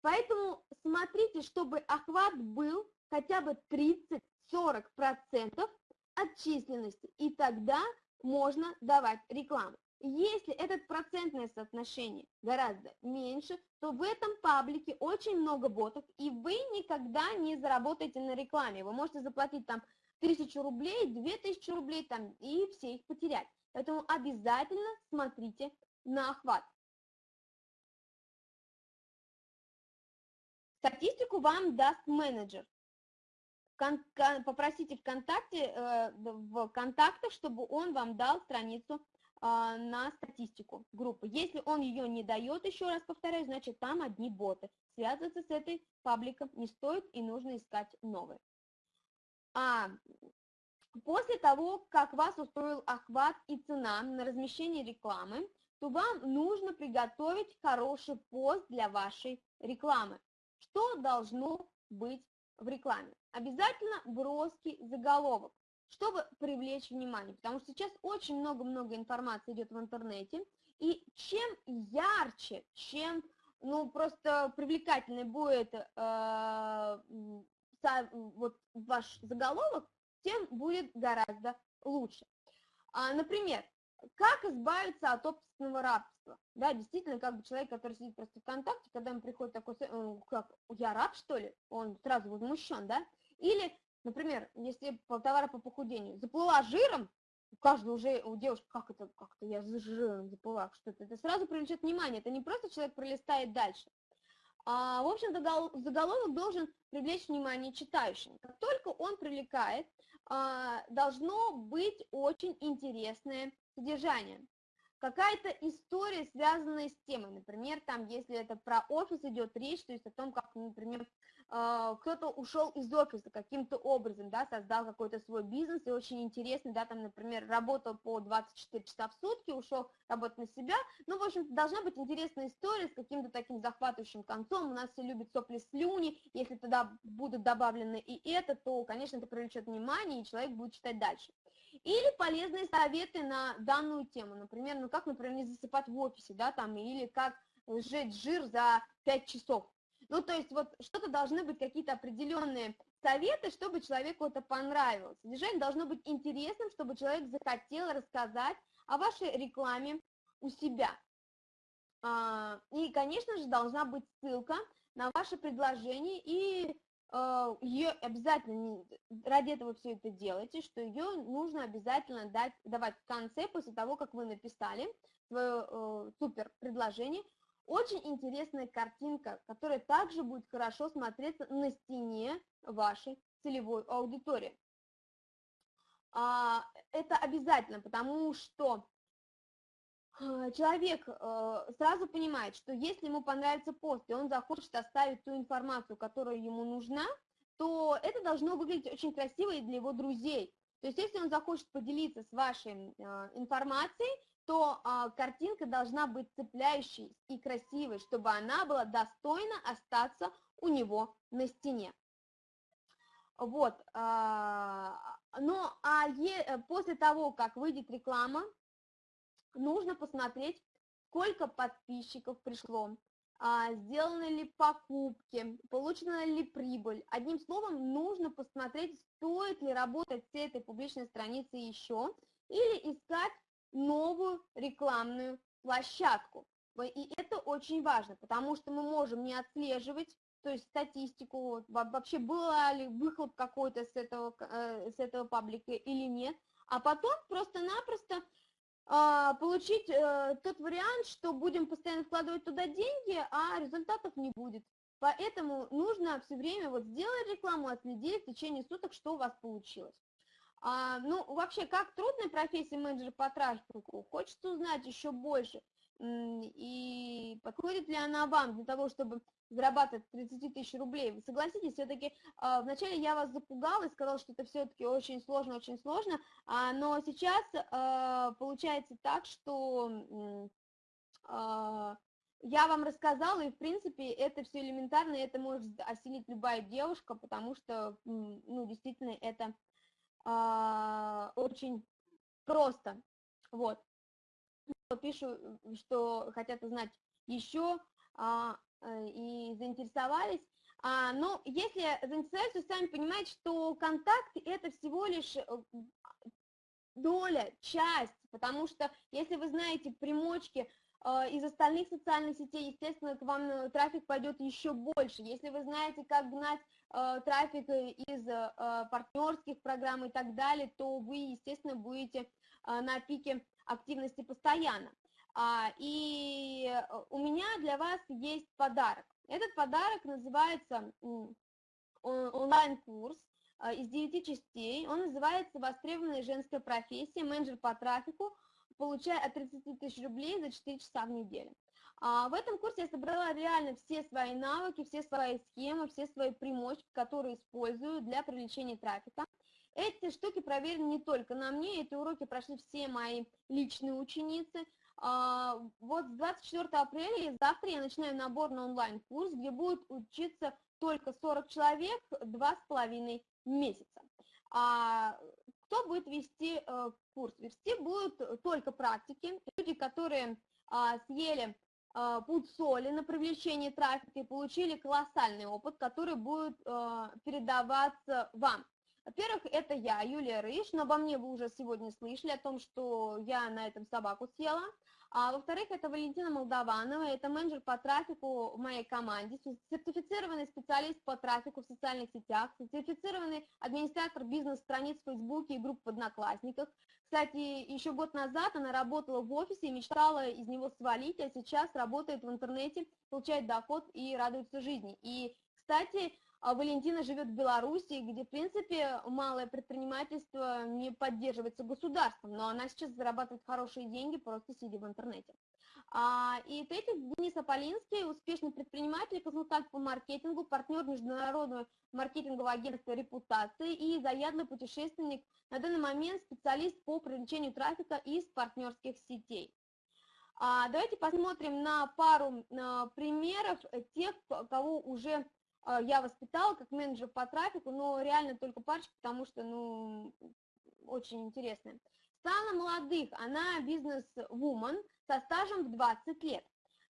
Поэтому смотрите, чтобы охват был хотя бы 30-40% от численности, и тогда можно давать рекламу. Если это процентное соотношение гораздо меньше, то в этом паблике очень много ботов, и вы никогда не заработаете на рекламе. Вы можете заплатить там тысячу рублей, две тысячи рублей там, и все их потерять. Поэтому обязательно смотрите на охват. Статистику вам даст менеджер. Попросите ВКонтакте, э, в контактах, чтобы он вам дал страницу на статистику группы. Если он ее не дает, еще раз повторяю, значит там одни боты. Связываться с этой пабликом не стоит и нужно искать новые. А после того, как вас устроил охват и цена на размещение рекламы, то вам нужно приготовить хороший пост для вашей рекламы. Что должно быть в рекламе? Обязательно броский заголовок, чтобы привлечь внимание, потому что сейчас очень много-много информации идет в интернете, и чем ярче, чем ну, просто привлекательный будет э, вот ваш заголовок, тем будет гораздо лучше. А, например, как избавиться от собственного рабства? Да, действительно, как бы человек, который сидит просто ВКонтакте, когда ему приходит такой, э, как, я раб, что ли? Он сразу возмущен, да? Или, например, если товары по похудению, заплыла жиром, у каждого уже, у девушки, как это, как это я жиром заплыла, что это, сразу привлечет внимание, это не просто человек пролистает дальше, а, в общем-то, заголовок должен привлечь внимание читающего. Как только он привлекает, а, должно быть очень интересное содержание. Какая-то история, связанная с темой, например, там, если это про офис идет речь, то есть о том, как, например, кто-то ушел из офиса каким-то образом, да, создал какой-то свой бизнес, и очень интересно, да, там, например, работал по 24 часа в сутки, ушел работать на себя, ну, в общем должна быть интересная история с каким-то таким захватывающим концом, у нас все любят сопли слюни, если туда будут добавлены и это, то, конечно, это привлечет внимание, и человек будет читать дальше. Или полезные советы на данную тему, например, ну, как, например, не засыпать в офисе, да, там, или как сжечь жир за 5 часов, ну, то есть вот что-то должны быть какие-то определенные советы, чтобы человеку это понравилось. Содержание должно быть интересным, чтобы человек захотел рассказать о вашей рекламе у себя. А, и, конечно же, должна быть ссылка на ваше предложение, и а, ее обязательно, ради этого все это делаете, что ее нужно обязательно дать, давать в конце, после того, как вы написали свое э, супер предложение, очень интересная картинка, которая также будет хорошо смотреться на стене вашей целевой аудитории. А, это обязательно, потому что а, человек э, сразу понимает, что если ему понравится пост, и он захочет оставить ту информацию, которая ему нужна, то это должно выглядеть очень красиво и для его друзей. То есть если он захочет поделиться с вашей э, информацией, то а, картинка должна быть цепляющей и красивой, чтобы она была достойна остаться у него на стене. Вот, а, ну, а е, после того, как выйдет реклама, нужно посмотреть, сколько подписчиков пришло, а, сделаны ли покупки, получена ли прибыль. Одним словом, нужно посмотреть, стоит ли работать с этой публичной страницей еще, или искать новую рекламную площадку. И это очень важно, потому что мы можем не отслеживать, то есть статистику, вообще была ли выхлоп какой-то с этого, э, с этого паблика или нет, а потом просто-напросто а, получить э, тот вариант, что будем постоянно вкладывать туда деньги, а результатов не будет. поэтому нужно все время вот сделать рекламу, отследить в течение суток, что у вас получилось. А, ну, вообще, как трудная профессия менеджера по трафику, хочется узнать еще больше, и подходит ли она вам для того, чтобы зарабатывать 30 тысяч рублей. Вы согласитесь, все-таки а, вначале я вас запугала и сказала, что это все-таки очень сложно, очень сложно, а, но сейчас а, получается так, что я вам рассказала, и, в принципе, это все элементарно, это может осилить любая девушка, потому что, ну, действительно, это а, очень просто. Вот. Пишу, что хотят узнать еще а, э, и заинтересовались. А, но если заинтересовались, то сами понимаете, что контакт это всего лишь э, доля, часть, потому что если вы знаете примочки из остальных социальных сетей, естественно, к вам э, трафик пойдет еще больше. Если вы знаете, как гнать э, трафик из э, партнерских программ и так далее, то вы, естественно, будете на пике активности постоянно. А, и у меня для вас есть подарок. Этот подарок называется онлайн-курс из 9 частей. Он называется «Востребованная женская профессия. Менеджер по трафику получая от 30 тысяч рублей за 4 часа в неделю. А в этом курсе я собрала реально все свои навыки, все свои схемы, все свои примочки, которые использую для привлечения трафика. Эти штуки проверены не только на мне, эти уроки прошли все мои личные ученицы. А, вот с 24 апреля, завтра я начинаю набор на онлайн-курс, где будет учиться только 40 человек два с половиной месяца. А кто будет вести э, курс? Вести будут только практики, люди, которые съели а, путь соли на привлечение трафика и получили колоссальный опыт, который будет а, передаваться вам. Во-первых, это я, Юлия Рыж, но обо мне вы уже сегодня слышали о том, что я на этом собаку съела. А во-вторых, это Валентина Молдаванова, это менеджер по трафику в моей команде, сертифицированный специалист по трафику в социальных сетях, сертифицированный администратор бизнес-страниц в Фейсбуке и групп в Одноклассниках. Кстати, еще год назад она работала в офисе и мечтала из него свалить, а сейчас работает в интернете, получает доход и радуется жизни. И, кстати, а Валентина живет в Беларуси, где, в принципе, малое предпринимательство не поддерживается государством, но она сейчас зарабатывает хорошие деньги, просто сидя в интернете. А, и третий, Денис Аполинский, успешный предприниматель, консультант по маркетингу, партнер международного маркетингового агентства репутации и заядлый путешественник, на данный момент специалист по привлечению трафика из партнерских сетей. А, давайте посмотрим на пару а, примеров тех, кого уже я воспитала как менеджер по трафику, но реально только парочку, потому что, ну, очень интересная. Стала молодых, она бизнес-вумен со стажем в 20 лет.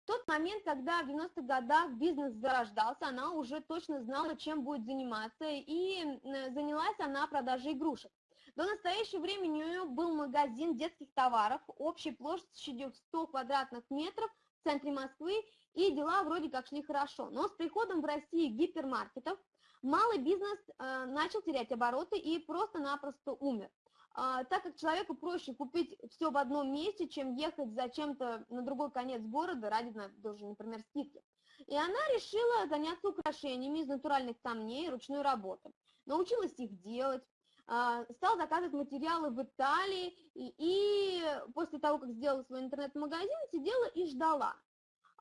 В тот момент, когда в 90-х годах бизнес зарождался, она уже точно знала, чем будет заниматься, и занялась она продажей игрушек. До настоящего времени у нее был магазин детских товаров общей площадью в 100 квадратных метров в центре Москвы, и дела вроде как шли хорошо. Но с приходом в России гипермаркетов малый бизнес э, начал терять обороты и просто-напросто умер. А, так как человеку проще купить все в одном месте, чем ехать зачем-то на другой конец города ради, например, скидки. И она решила заняться украшениями из натуральных камней ручной работы. Научилась их делать, а, стала заказывать материалы в Италии, и, и после того, как сделала свой интернет-магазин, сидела и ждала.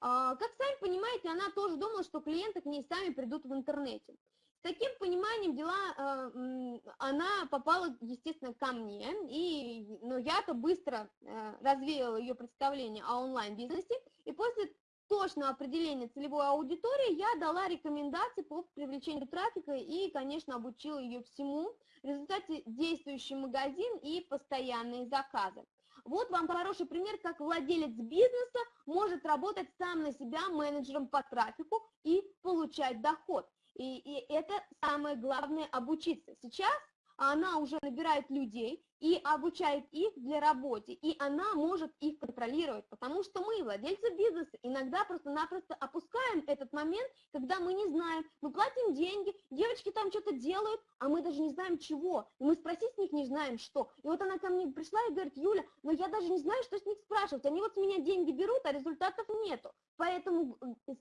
А, как сами понимаете, она тоже думала, что клиенты к ней сами придут в интернете. Таким пониманием дела э, она попала, естественно, ко мне, и, но я-то быстро э, развеяла ее представление о онлайн-бизнесе, и после точного определения целевой аудитории я дала рекомендации по привлечению трафика и, конечно, обучила ее всему. В результате действующий магазин и постоянные заказы. Вот вам хороший пример, как владелец бизнеса может работать сам на себя менеджером по трафику и получать доход. И, и это самое главное обучиться. Сейчас она уже набирает людей и обучает их для работы, и она может их контролировать, потому что мы, владельцы бизнеса, иногда просто-напросто опускаем этот момент, когда мы не знаем, мы платим деньги, девочки там что-то делают, а мы даже не знаем чего, и мы спросить с них не знаем что. И вот она ко мне пришла и говорит, Юля, но я даже не знаю, что с них спрашивать, они вот с меня деньги берут, а результатов нету. Поэтому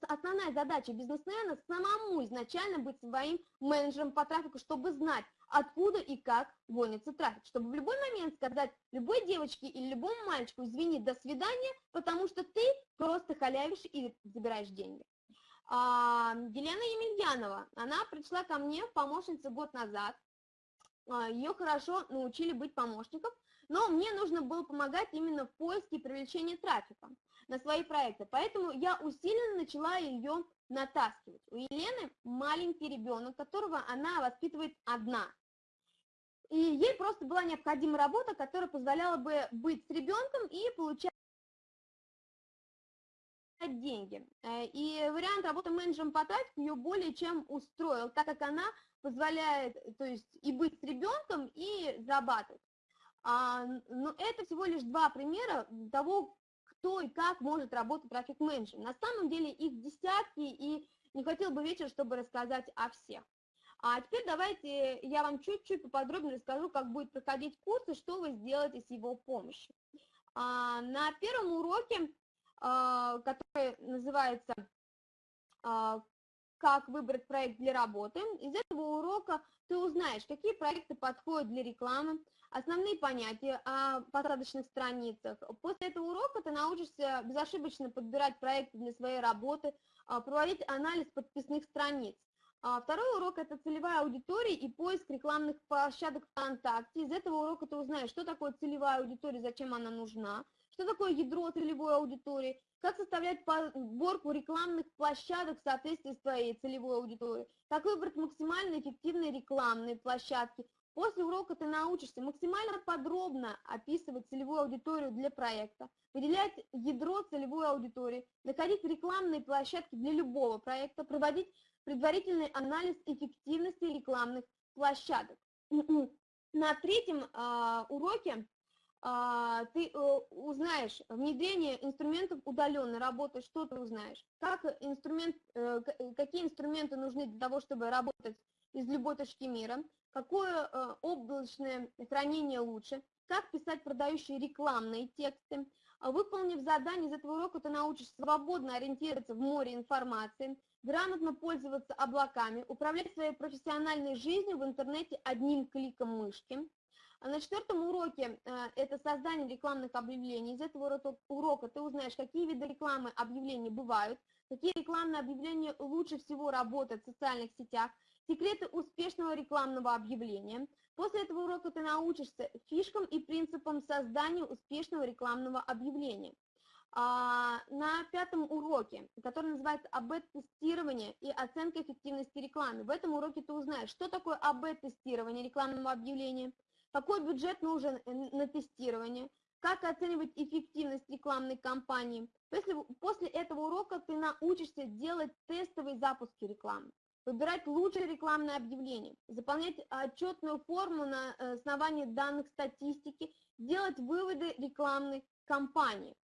основная задача бизнесмена самому изначально быть своим менеджером по трафику, чтобы знать, откуда и как гонится трафик, чтобы в любой момент сказать любой девочке или любому мальчику, извини, до свидания, потому что ты просто халявишь и забираешь деньги. А, Елена Емельянова, она пришла ко мне в помощнице год назад, а, ее хорошо научили быть помощником, но мне нужно было помогать именно в поиске и привлечении трафика на свои проекты. Поэтому я усиленно начала ее натаскивать. У Елены маленький ребенок, которого она воспитывает одна. И ей просто была необходима работа, которая позволяла бы быть с ребенком и получать деньги. Э, и вариант работы менеджером по трафику ее более чем устроил, так как она позволяет то есть, и быть с ребенком, и зарабатывать. А, но это всего лишь два примера того, кто и как может работать трафик-менеджер. На самом деле их десятки, и не хотел бы вечер, чтобы рассказать о всех. А теперь давайте я вам чуть-чуть поподробнее расскажу, как будет проходить курс и что вы сделаете с его помощью. А, на первом уроке, а, который называется а, «Как выбрать проект для работы», из этого урока ты узнаешь, какие проекты подходят для рекламы, основные понятия о посадочных страницах. После этого урока ты научишься безошибочно подбирать проекты для своей работы, а, проводить анализ подписных страниц. А, второй урок – это целевая аудитория и поиск рекламных площадок ВКонтакте. Из этого урока ты узнаешь, что такое целевая аудитория, зачем она нужна, что такое ядро целевой аудитории, как составлять подборку рекламных площадок в соответствии с твоей целевой аудиторией, как выбрать максимально эффективные рекламные площадки, После урока ты научишься максимально подробно описывать целевую аудиторию для проекта, выделять ядро целевой аудитории, находить рекламные площадки для любого проекта, проводить предварительный анализ эффективности рекламных площадок. На третьем э, уроке э, ты э, узнаешь внедрение инструментов удаленной работы, что ты узнаешь, как инструмент, э, какие инструменты нужны для того, чтобы работать из любой точки мира, какое э, облачное хранение лучше, как писать продающие рекламные тексты. А выполнив задание из этого урока, ты научишься свободно ориентироваться в море информации, грамотно пользоваться облаками, управлять своей профессиональной жизнью в интернете одним кликом мышки. А на четвертом уроке э, это создание рекламных объявлений. Из этого урока ты узнаешь, какие виды рекламы объявлений бывают, какие рекламные объявления лучше всего работают в социальных сетях, секреты успешного рекламного объявления. После этого урока ты научишься фишкам и принципам создания успешного рекламного объявления. А, на пятом уроке, который называется АБ-тестирование и оценка эффективности рекламы. В этом уроке ты узнаешь, что такое АБ-тестирование рекламного объявления, какой бюджет нужен на тестирование, как оценивать эффективность рекламной кампании. После, после этого урока ты научишься делать тестовые запуски рекламы выбирать лучшее рекламное объявление, заполнять отчетную форму на э, основании данных статистики, делать выводы рекламной кампании.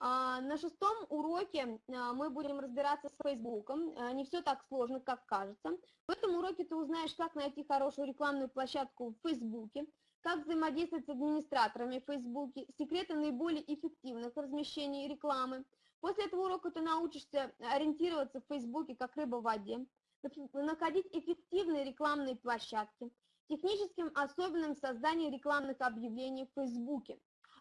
А, на шестом уроке а, мы будем разбираться с Фейсбуком. А, не все так сложно, как кажется. В этом уроке ты узнаешь, как найти хорошую рекламную площадку в Фейсбуке, как взаимодействовать с администраторами в Фейсбуке, секреты наиболее эффективных размещений рекламы. После этого урока ты научишься ориентироваться в Фейсбуке как рыба в воде, находить эффективные рекламные площадки, техническим особенным создания рекламных объявлений в Фейсбуке.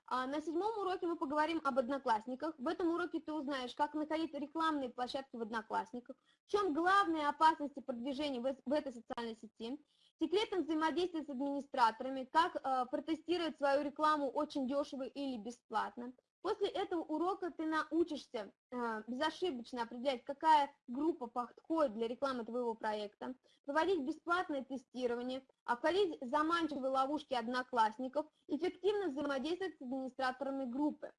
А на седьмом уроке мы поговорим об одноклассниках. В этом уроке ты узнаешь, как находить рекламные площадки в одноклассниках, в чем главные опасности продвижения в этой социальной сети, секретом взаимодействия с администраторами, как э, протестировать свою рекламу очень дешево или бесплатно, После этого урока ты научишься э, безошибочно определять, какая группа подходит для рекламы твоего проекта, проводить бесплатное тестирование, обходить заманчивые ловушки одноклассников, эффективно взаимодействовать с администраторами группы.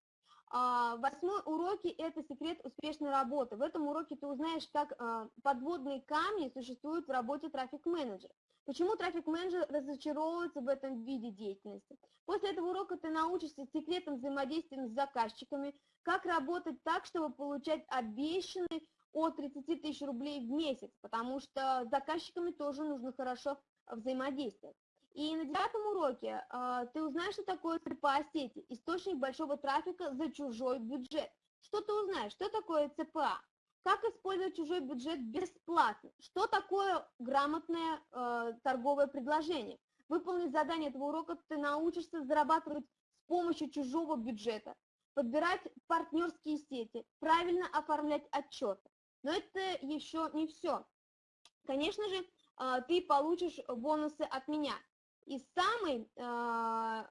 А, восьмой уроки – это секрет успешной работы. В этом уроке ты узнаешь, как а, подводные камни существуют в работе трафик-менеджера. Почему трафик-менеджер разочаровывается в этом виде деятельности? После этого урока ты научишься секретам взаимодействия с заказчиками, как работать так, чтобы получать обещанный от 30 тысяч рублей в месяц, потому что с заказчиками тоже нужно хорошо взаимодействовать. И на девятом уроке э, ты узнаешь, что такое ЦПА сети, источник большого трафика за чужой бюджет. Что ты узнаешь? Что такое ЦПА? Как использовать чужой бюджет бесплатно? Что такое грамотное э, торговое предложение? Выполнив задание этого урока, ты научишься зарабатывать с помощью чужого бюджета, подбирать партнерские сети, правильно оформлять отчеты. Но это еще не все. Конечно же, э, ты получишь бонусы от меня. И самый, э,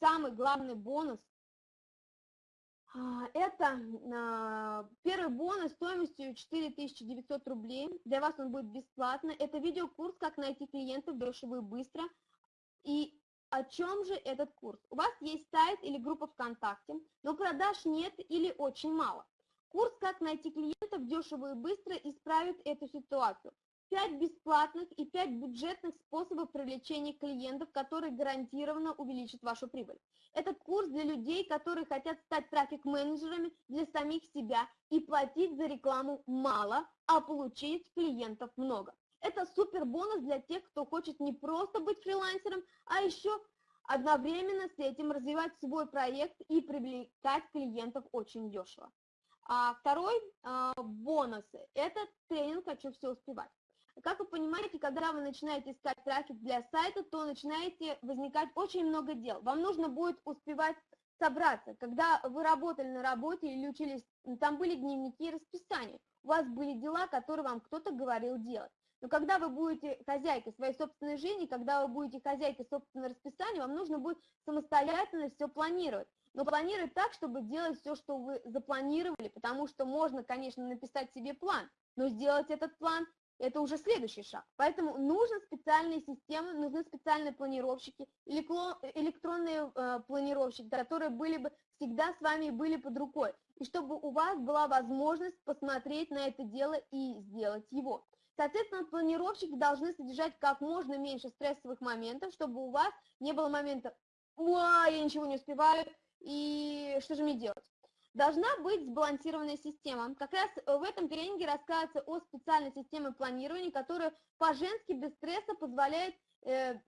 самый главный бонус это а, первый бонус стоимостью 4900 рублей. Для вас он будет бесплатно. Это видеокурс «Как найти клиентов дешево и быстро». И о чем же этот курс? У вас есть сайт или группа ВКонтакте, но продаж нет или очень мало. Курс «Как найти клиентов дешево и быстро» исправит эту ситуацию. 5 бесплатных и 5 бюджетных способов привлечения клиентов, которые гарантированно увеличат вашу прибыль. Этот курс для людей, которые хотят стать трафик-менеджерами для самих себя и платить за рекламу мало, а получить клиентов много. Это супер бонус для тех, кто хочет не просто быть фрилансером, а еще одновременно с этим развивать свой проект и привлекать клиентов очень дешево. А второй а, бонус – это тренинг «Хочу все успевать». Как вы понимаете, когда вы начинаете искать трафик для сайта, то начинаете возникать очень много дел. Вам нужно будет успевать собраться. Когда вы работали на работе или учились, там были дневники и расписания. У вас были дела, которые вам кто-то говорил делать. Но когда вы будете хозяйкой своей собственной жизни, когда вы будете хозяйкой собственного расписания, вам нужно будет самостоятельно все планировать. Но планировать так, чтобы делать все, что вы запланировали, потому что можно, конечно, написать себе план, но сделать этот план это уже следующий шаг. Поэтому нужны специальные системы, нужны специальные планировщики, электронные э, планировщики, которые были бы всегда с вами были под рукой. И чтобы у вас была возможность посмотреть на это дело и сделать его. Соответственно, планировщики должны содержать как можно меньше стрессовых моментов, чтобы у вас не было момента «Ой, я ничего не успеваю, и что же мне делать?» Должна быть сбалансированная система. Как раз в этом тренинге рассказывается о специальной системе планирования, которая по-женски без стресса позволяет э,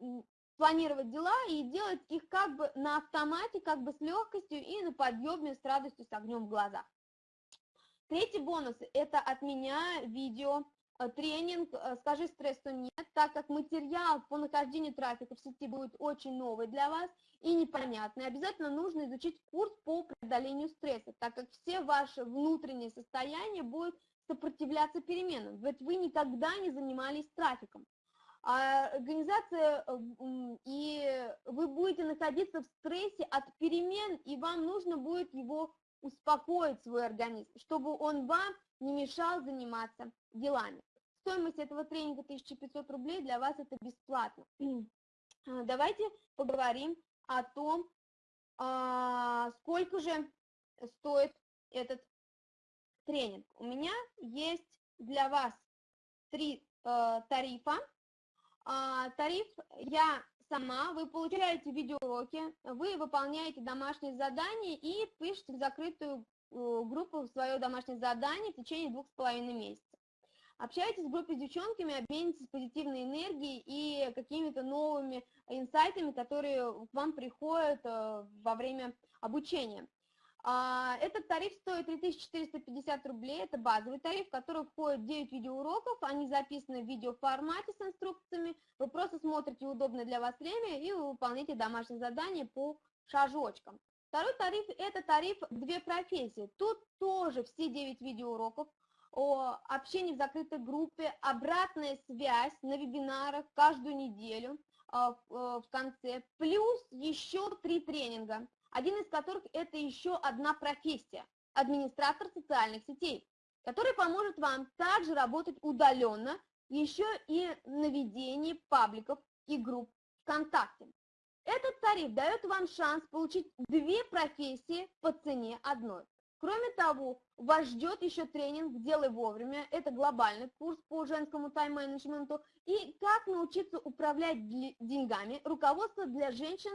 планировать дела и делать их как бы на автомате, как бы с легкостью и на подъеме, с радостью, с огнем в глазах. Третий бонус – это от меня видео Э, тренинг э, «Скажи стрессу нет», так как материал по нахождению трафика в сети будет очень новый для вас и непонятный. Обязательно нужно изучить курс по преодолению стресса, так как все ваши внутренние состояния будут сопротивляться переменам, ведь вы никогда не занимались трафиком. А организация, э, и вы будете находиться в стрессе от перемен, и вам нужно будет его успокоить, свой организм, чтобы он вам не мешал заниматься делами. Стоимость этого тренинга 1500 рублей, для вас это бесплатно. А, давайте поговорим о том, а, сколько же стоит этот тренинг. У меня есть для вас три э, тарифа. А, тариф я сама, вы получаете видеоуроки, вы выполняете домашние задания и пишете в закрытую э, группу свое домашнее задание в течение двух с половиной месяцев. Общайтесь в группе с девчонками, обменитесь позитивной энергией и какими-то новыми инсайтами, которые к вам приходят э, во время обучения. А, этот тариф стоит 3450 рублей, это базовый тариф, в который входит 9 видеоуроков, они записаны в видеоформате с инструкциями, вы просто смотрите удобное для вас время и вы выполняете домашние задания по шажочкам. Второй тариф – это тариф «Две профессии». Тут тоже все 9 видеоуроков, о общении в закрытой группе, обратная связь на вебинарах каждую неделю а, э, в конце, плюс еще три тренинга, один из которых это еще одна профессия, администратор социальных сетей, который поможет вам также работать удаленно, еще и на ведении пабликов и групп ВКонтакте. Этот тариф дает вам шанс получить две профессии по цене одной. Кроме того, вас ждет еще тренинг «Делай вовремя». Это глобальный курс по женскому тайм-менеджменту. И как научиться управлять деньгами. Руководство для женщин.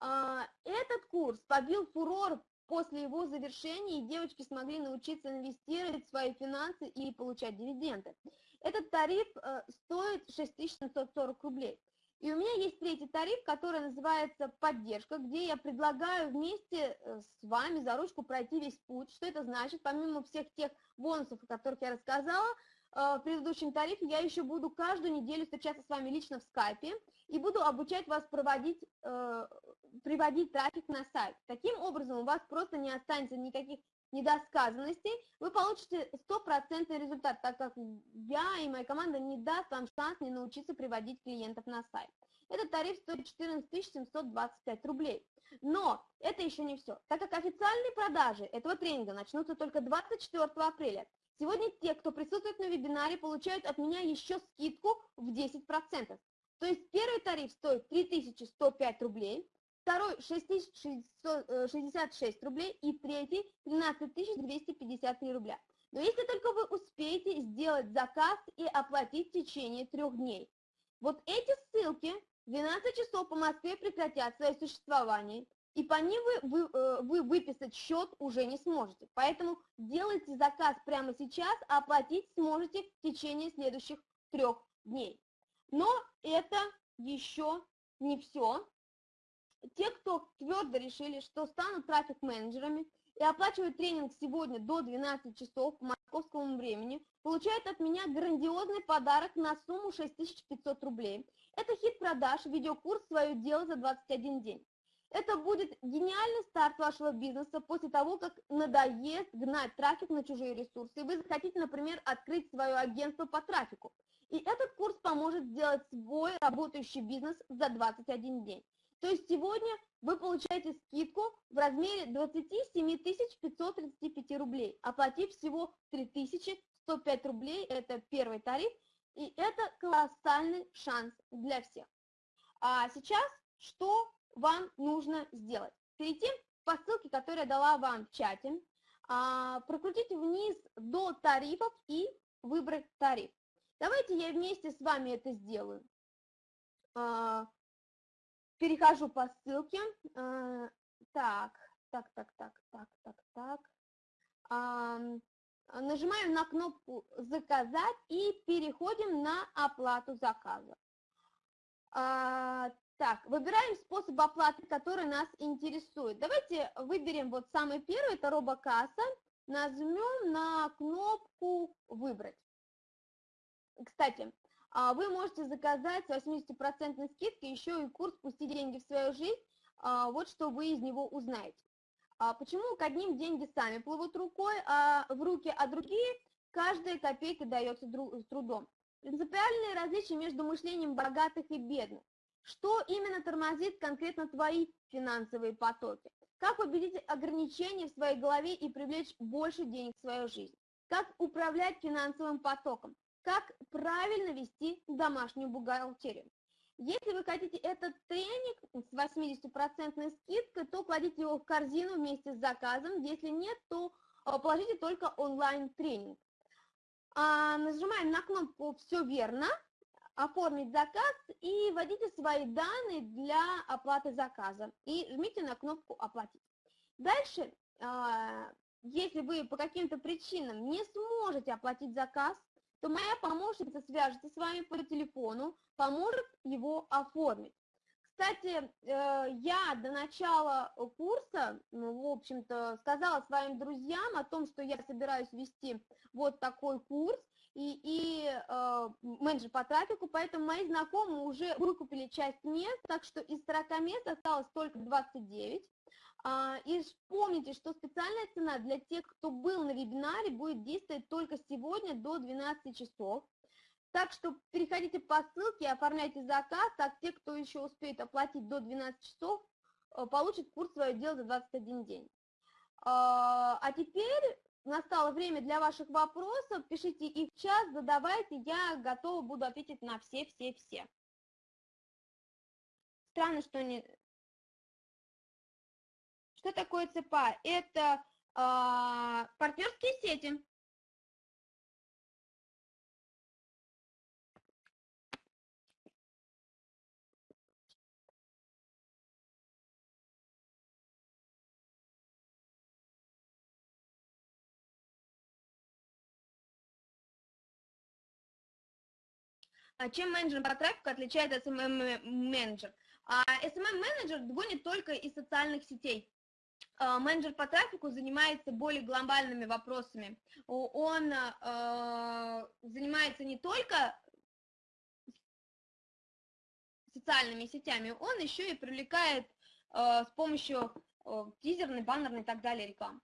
А, этот курс побил фурор после его завершения, и девочки смогли научиться инвестировать в свои финансы и получать дивиденды. Этот тариф э, стоит 6740 рублей. И у меня есть третий тариф, который называется «Поддержка», где я предлагаю вместе э, с вами за ручку пройти весь путь. Что это значит? Помимо всех тех бонусов, о которых я рассказала, э, в предыдущем тарифе я еще буду каждую неделю встречаться с вами лично в скайпе и буду обучать вас проводить, э, приводить трафик на сайт. Таким образом у вас просто не останется никаких недосказанностей, вы получите стопроцентный результат, так как я и моя команда не даст вам шанс не научиться приводить клиентов на сайт. Этот тариф стоит 14 725 рублей. Но это еще не все. Так как официальные продажи этого тренинга начнутся только 24 апреля, сегодня те, кто присутствует на вебинаре, получают от меня еще скидку в 10%. То есть первый тариф стоит 3105 рублей, второй 6066 э, рублей и третий 13253 рубля. Но если только вы успеете сделать заказ и оплатить в течение трех дней. Вот эти ссылки в 12 часов по Москве прекратят свое существование, и по ним вы, вы, э, вы выписать счет уже не сможете. Поэтому делайте заказ прямо сейчас, а оплатить сможете в течение следующих трех дней. Но это еще не все те, кто твердо решили, что станут трафик-менеджерами и оплачивают тренинг сегодня до 12 часов по московскому времени, получают от меня грандиозный подарок на сумму 6500 рублей. Это хит продаж, видеокурс «Свое дело за 21 день». Это будет гениальный старт вашего бизнеса после того, как надоест гнать трафик на чужие ресурсы, и вы захотите, например, открыть свое агентство по трафику. И этот курс поможет сделать свой работающий бизнес за 21 день. То есть сегодня вы получаете скидку в размере 27 535 рублей, оплатив всего 3105 рублей, это первый тариф, и это колоссальный шанс для всех. А сейчас что вам нужно сделать? Перейти по ссылке, которую я дала вам в чате, а, прокрутить вниз до тарифов и выбрать тариф. Давайте я вместе с вами это сделаю. А, перехожу по ссылке. А, так, так, так, так, так, так, так. Нажимаем на кнопку «Заказать» и переходим на оплату заказа. А, так, выбираем способ оплаты, который нас интересует. Давайте выберем вот самый первый, это робокасса. Нажмем на кнопку «Выбрать». Кстати, а, вы можете заказать с 80% скидкой еще и курс «Пусти деньги в свою жизнь», а, вот что вы из него узнаете. А почему к одним деньги сами плывут рукой, а в руки, а другие каждая копейка дается с трудом? Принципиальные различия между мышлением богатых и бедных. Что именно тормозит конкретно твои финансовые потоки? Как победить ограничения в своей голове и привлечь больше денег в свою жизнь? Как управлять финансовым потоком? Как правильно вести домашнюю бухгалтерию. Если вы хотите этот тренинг с 80% скидкой, то кладите его в корзину вместе с заказом. Если нет, то а, положите только онлайн-тренинг. А, нажимаем на кнопку «Все верно», «Оформить заказ» и вводите свои данные для оплаты заказа. И жмите на кнопку «Оплатить». Дальше, а, если вы по каким-то причинам не сможете оплатить заказ, то моя помощница свяжется с вами по телефону, поможет его оформить. Кстати, э, я до начала курса, ну, в общем-то, сказала своим друзьям о том, что я собираюсь вести вот такой курс, и, и э, менеджер по трафику, поэтому мои знакомые уже выкупили часть мест, так что из 40 мест осталось только 29. А, и помните, что специальная цена для тех, кто был на вебинаре, будет действовать только сегодня до 12 часов. Так что переходите по ссылке, оформляйте заказ, так те, кто еще успеет оплатить до 12 часов, э, получат курс «Свое дело» за 21 день. А, а теперь настало время для ваших вопросов. Пишите их в чат, задавайте, я готова буду ответить на все-все-все. Странно, что не, что такое ЦПА? Это А, партнерские сети. А чем менеджер по трафику отличается от SMM-менеджер? SMM-менеджер гонит только из социальных сетей. А, менеджер по трафику занимается более глобальными вопросами. Он а, занимается не только социальными сетями, он еще и привлекает с помощью тизерной, баннерной и так далее рекламы.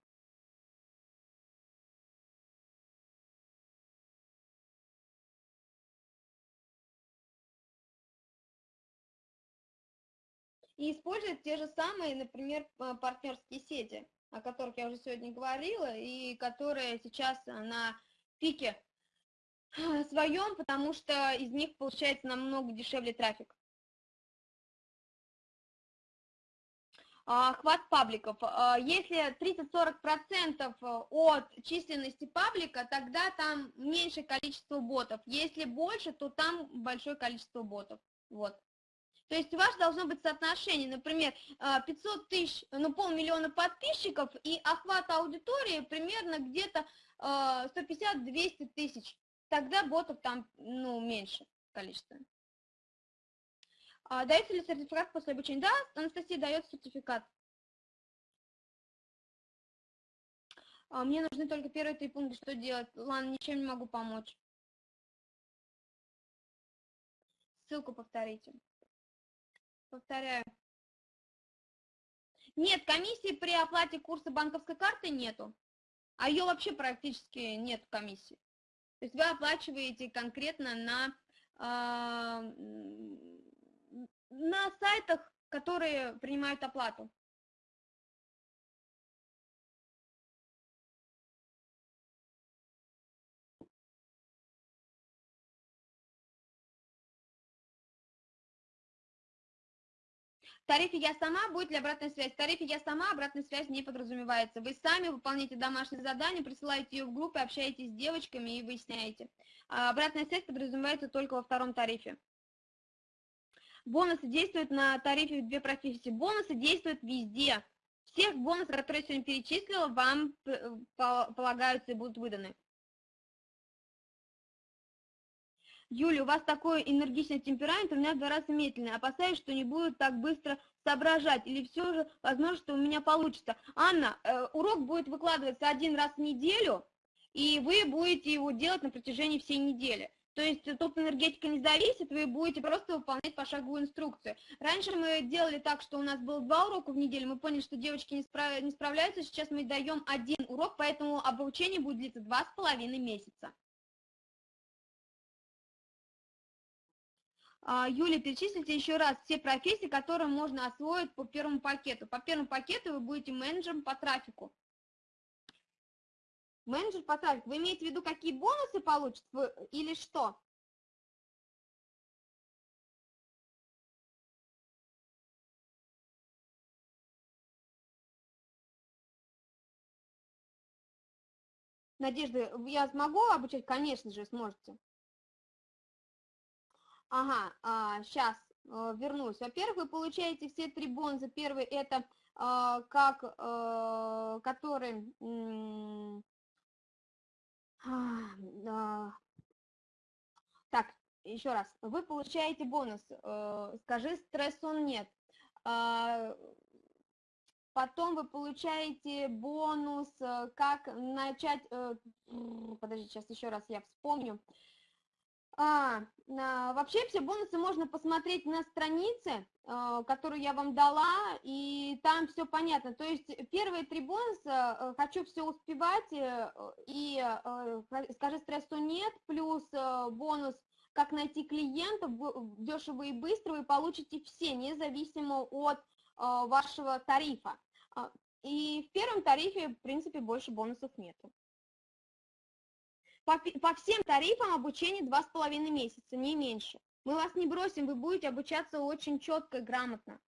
И использует те же самые, например, партнерские сети, о которых я уже сегодня говорила, и которые сейчас на пике своем, потому что из них получается намного дешевле трафик. Охват пабликов. А, если 30-40% от численности паблика, тогда там меньшее количество ботов. Если больше, то там большое количество ботов. Вот. То есть у вас должно быть соотношение, например, 500 а, тысяч, ну полмиллиона подписчиков и охват аудитории примерно где-то 150-200 а, тысяч. Тогда ботов там, ну, меньше количество. А дается ли сертификат после обучения? Да, Анастасия дает сертификат. А мне нужны только первые три пункта, что делать? Ладно, ничем не могу помочь. Ссылку повторите. Повторяю. Нет, комиссии при оплате курса банковской карты нету. А ее вообще практически нет комиссии. То есть вы оплачиваете конкретно на, э, на сайтах, которые принимают оплату. Тарифе «Я сама» будет ли обратная связь? В тарифе «Я сама» обратная связь не подразумевается. Вы сами выполняете домашнее задание, присылаете ее в группы, общаетесь с девочками и выясняете. А обратная связь подразумевается только во втором тарифе. Бонусы действуют на тарифе две профессии. Бонусы действуют везде. Всех бонусов, которые я сегодня перечислила, вам э, полагаются и будут выданы. Юля, у вас такой энергичный темперамент, у меня в два раза медленный. Опасаюсь, что не буду так быстро соображать. Или все же, возможно, что у меня получится. Анна, э, урок будет выкладываться один раз в неделю, и вы будете его делать на протяжении всей недели. То есть топ энергетика не зависит, вы будете просто выполнять пошаговую инструкцию. Раньше мы делали так, что у нас было два урока в неделю, мы поняли, что девочки не, справ... не справляются, сейчас мы даем один урок, поэтому обучение будет длиться два с половиной месяца. Юля, перечислите еще раз все профессии, которые можно освоить по первому пакету. По первому пакету вы будете менеджером по трафику. Менеджер по трафику. Вы имеете в виду, какие бонусы получат или что? Надежда, я смогу обучать? Конечно же, сможете. Ага, а, сейчас а, вернусь. Во-первых, вы получаете все три бонуса. Первый это а, как, а, который... А, так, еще раз. Вы получаете бонус. А, скажи, стресс он нет. А, Потом вы получаете бонус, как начать... Подожди, сейчас еще раз я вспомню. А, а, вообще все бонусы можно посмотреть на странице, а, которую я вам дала, и там все понятно. То есть первые три бонуса э, «хочу все успевать» э, и э, «скажи стрессу нет», плюс бонус «как найти клиентов дешево и быстро», вы получите все, независимо от вашего тарифа. А, и в первом тарифе, в принципе, больше бонусов нету. По, по всем тарифам обучение 2,5 месяца, не меньше. Мы вас не бросим, вы будете обучаться очень четко и грамотно.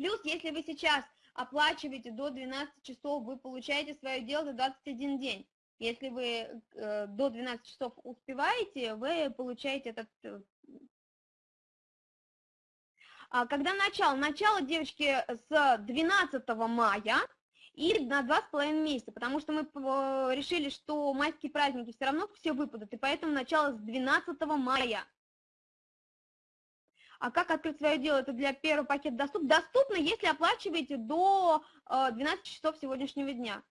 Плюс, если вы сейчас оплачиваете до 12 часов, вы получаете свое дело за 21 день. Если вы э, до 12 часов успеваете, вы получаете этот э, Э, а когда начало? Начало, девочки, с 12 мая и на два с половиной месяца, потому что мы э, решили, что майские праздники все равно все выпадут, и поэтому начало с 12 мая. А как открыть свое дело? Это для первого пакета доступно? Доступно, если оплачиваете до 12 часов сегодняшнего дня.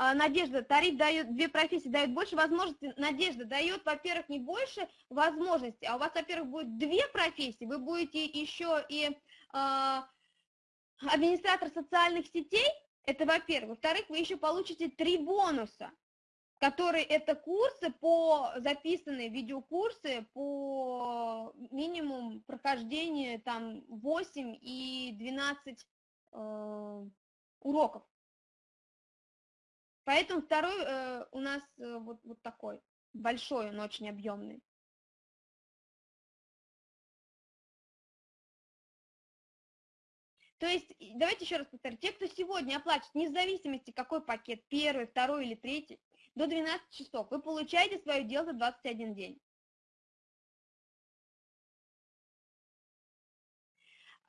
А, Надежда, тариф дает, две профессии дают больше возможностей. Надежда дает, во-первых, не больше возможностей, а у вас, во-первых, будет две профессии, вы будете еще и э, администратор социальных сетей, это во-первых. Во-вторых, вы еще получите три бонуса, которые это курсы по, записанные видеокурсы по минимум прохождения там 8 и 12 э, уроков. Поэтому второй э, у нас э, вот, вот такой, большой, он очень объемный. То есть, давайте еще раз повторю, те, кто сегодня оплачивает, вне зависимости, какой пакет, первый, второй или третий, до 12 часов, вы получаете свое дело за 21 день.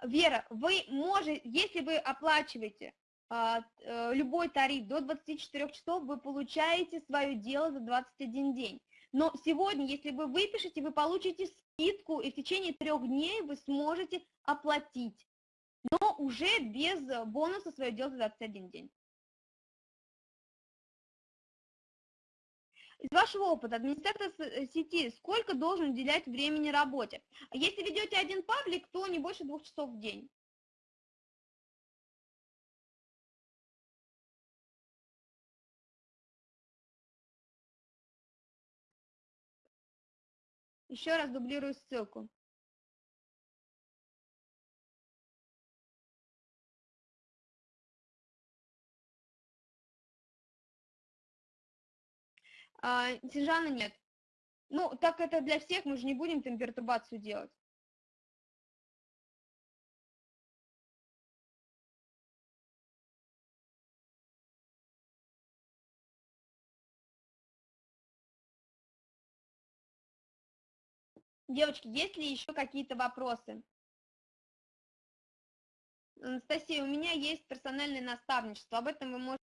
Вера, вы можете, если вы оплачиваете любой тариф до 24 часов, вы получаете свое дело за 21 день. Но сегодня, если вы выпишете, вы получите скидку, и в течение трех дней вы сможете оплатить, но уже без бонуса свое дело за 21 день. Из вашего опыта, администратор э, сети, сколько должен уделять времени работе? Если ведете один паблик, то не больше двух часов в день. Еще раз дублирую ссылку. А, Снежана нет. Ну, так это для всех, мы же не будем там пертурбацию делать. Девочки, есть ли еще какие-то вопросы? Анастасия, у меня есть персональное наставничество, об этом вы можете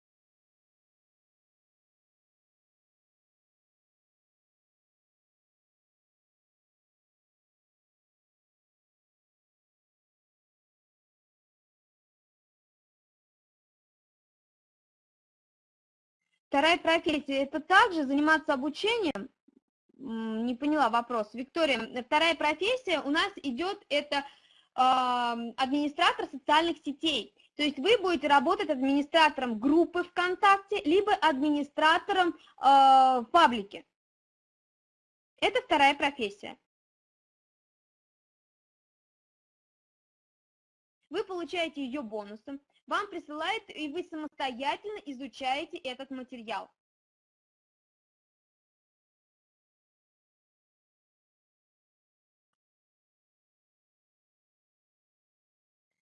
Вторая профессия – это также заниматься обучением? Не поняла вопрос. Виктория, вторая профессия у нас идет, это администратор социальных сетей. То есть вы будете работать администратором группы ВКонтакте, либо администратором э, в паблике. Это вторая профессия. Вы получаете ее бонусом вам присылает, и вы самостоятельно изучаете этот материал.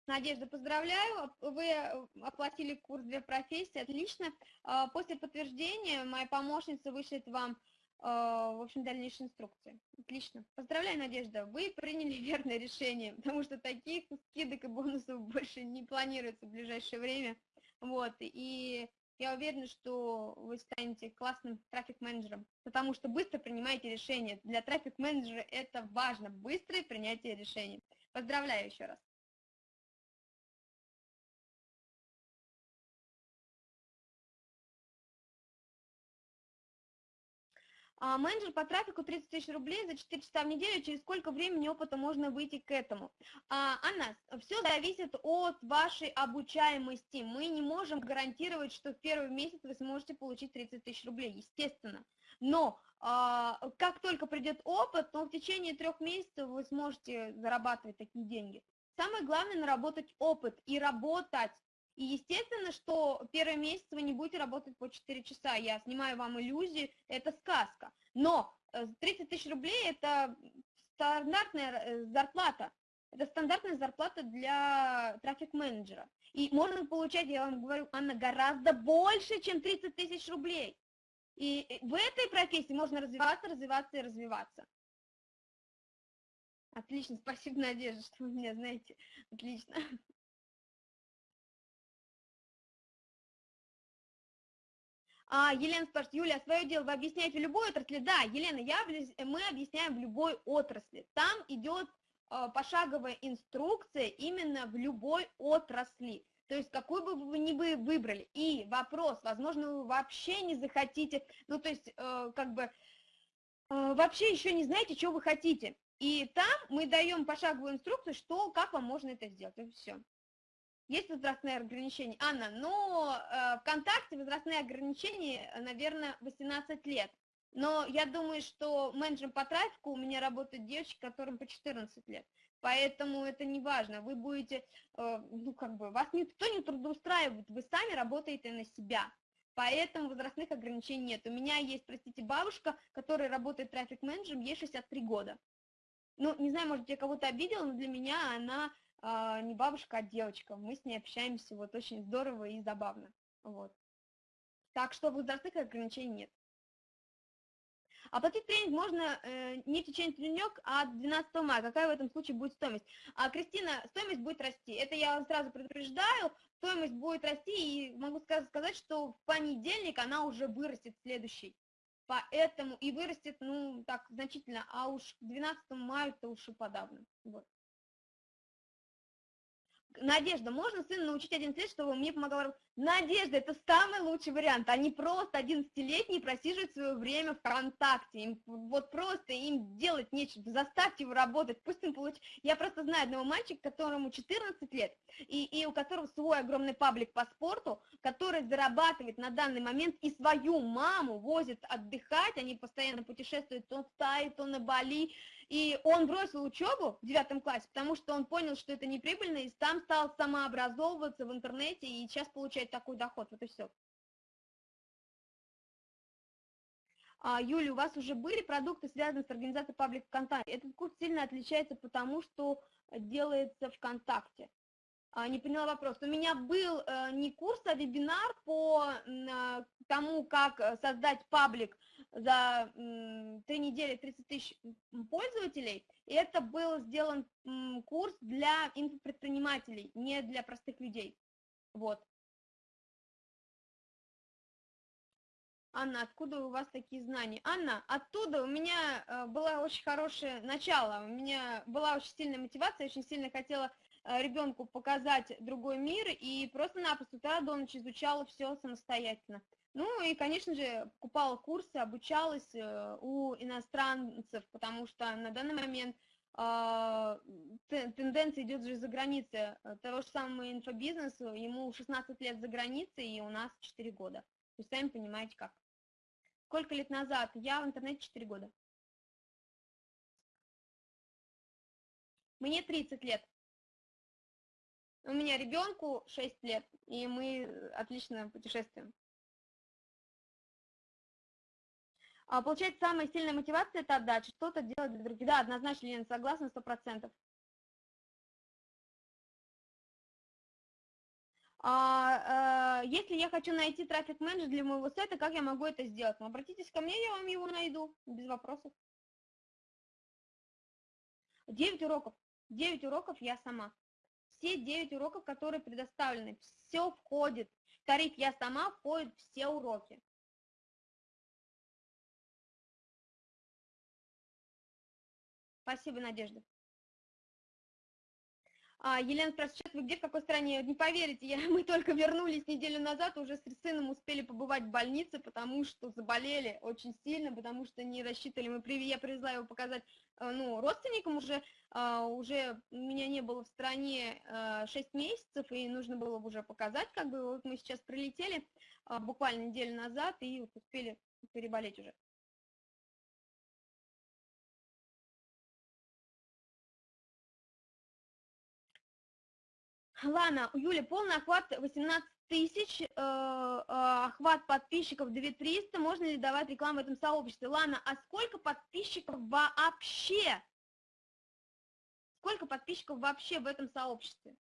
Надежда, поздравляю, вы э, оплатили курс «Две профессии», отлично. А, после подтверждения моя помощница вышлет вам а, в общем, дальнейшие инструкции. Отлично. Поздравляю, Надежда, вы приняли верное решение, потому что таких скидок и бонусов больше не планируется в ближайшее время. Вот, и я уверена, что вы станете классным трафик-менеджером, потому что быстро принимаете решения. Для трафик-менеджера это важно, быстрое принятие решений. Поздравляю еще раз. Менеджер по трафику 30 тысяч рублей за 4 часа в неделю, через сколько времени опыта можно выйти к этому? А, Анна, все зависит от вашей обучаемости. Мы не можем гарантировать, что в первый месяц вы сможете получить 30 тысяч рублей, естественно. Но а, как только придет опыт, то в течение трех месяцев вы сможете зарабатывать такие деньги. Самое главное наработать опыт и работать. И естественно, что первый месяц вы не будете работать по 4 часа. Я снимаю вам иллюзии, это сказка. Но 30 э, тысяч рублей – это стандартная э, зарплата. Это стандартная зарплата для трафик-менеджера. И можно получать, я вам говорю, Анна, гораздо больше, чем 30 тысяч рублей. И в этой профессии можно развиваться, развиваться и развиваться. Отлично, спасибо, Надежда, что вы меня знаете. Отлично. Елена спрашивает, Юля, свое дело вы объясняете в любой отрасли? Да, Елена, я, мы объясняем в любой отрасли. Там идет э, пошаговая инструкция именно в любой отрасли. То есть какую бы вы ни вы выбрали. И вопрос, возможно, вы вообще не захотите, ну то есть э, как бы э, вообще еще не знаете, что вы хотите. И там мы даем пошаговую инструкцию, что, как вам можно это сделать. И все. Есть возрастные ограничения? Анна, но э, ВКонтакте возрастные ограничения, наверное, 18 лет. Но я думаю, что менеджером по трафику у меня работают девочки, которым по 14 лет. Поэтому это не важно. Вы будете, э, ну как бы, вас никто не трудоустраивает, вы сами работаете на себя. Поэтому возрастных ограничений нет. У меня есть, простите, бабушка, которая работает трафик-менеджером, ей 63 года. Ну, не знаю, может, я кого-то обидела, но для меня она э, не бабушка, а девочка. Мы с ней общаемся вот очень здорово и забавно. Вот. Так что возрастных ограничений нет. Оплатить тренинг можно э, не в течение тренинг, а 12 мая. Какая в этом случае будет стоимость? А, Кристина, стоимость будет расти. Это я вам сразу предупреждаю. Стоимость будет расти, и могу сказать, что в понедельник она уже вырастет следующий. Поэтому и вырастет, ну, так, значительно, а уж к 12 мая-то уж и подавно. Вот. Надежда, можно сына научить 11 лет, чтобы он мне помогал? Надежда, это самый лучший вариант. Они просто 11-летние просиживают свое время ВКонтакте. Им, вот просто им делать нечего. Заставьте его работать, пусть он получит. Я просто знаю одного мальчика, которому 14 лет, и, и у которого свой огромный паблик по спорту, который зарабатывает на данный момент и свою маму возит отдыхать. Они постоянно путешествуют то в Тай, то на Бали. И он бросил учебу в девятом классе, потому что он понял, что это неприбыльно, и там стал самообразовываться в интернете, и сейчас получает такой доход. Вот и все. А, Юля, у вас уже были продукты, связанные с организацией паблик ВКонтакте? Этот курс сильно отличается потому, что делается ВКонтакте. А, не поняла вопрос. У меня был э, не курс, а вебинар по э, тому, как э, создать паблик за три недели 30 тысяч пользователей. И это был сделан курс для инфопредпринимателей, не для простых людей. Вот. Анна, откуда у вас такие знания? Анна, оттуда у меня э, было очень хорошее начало, у меня была очень сильная мотивация, очень сильно хотела ребенку показать другой мир, и просто-напросто утра до ночи изучала все самостоятельно. Ну и, конечно же, покупала курсы, обучалась э, у иностранцев, потому что на данный момент а, тенденция идет же за границей. Того же самого инфобизнеса, ему 16 лет за границей, и у нас 4 года. Вы сами понимаете как. Сколько лет назад? Я в интернете 4 года. Мне 30 лет. У меня ребенку 6 лет, и мы отлично путешествуем. А, получается, самая сильная мотивация – это отдача, что-то делать для других. Да, однозначно, Лена, согласна, сто процентов. А, а, если я хочу найти трафик-менеджер для моего сайта, как я могу это сделать? Ну, обратитесь ко мне, я вам его найду, без вопросов. 9 уроков. 9 уроков я сама. Все 9 уроков, которые предоставлены, все входит. В тариф я сама входит все уроки. Спасибо, Надежда. А, Елена спрашивает, сейчас вы где, в какой стране? Не поверите, я, мы только вернулись неделю назад, уже с сыном успели побывать в больнице, потому что заболели очень сильно, потому что не рассчитывали. Мы, я привезла его показать э, ну, родственникам уже, а, уже меня не было в стране 6 э, месяцев, и нужно было уже показать, как бы, вот мы сейчас прилетели а, буквально неделю назад и успели переболеть уже. Лана, у Юли полный охват 18 тысяч, э, э, охват подписчиков 2300, можно ли давать рекламу в этом сообществе? Лана, а сколько подписчиков вообще? сколько подписчиков вообще в этом сообществе?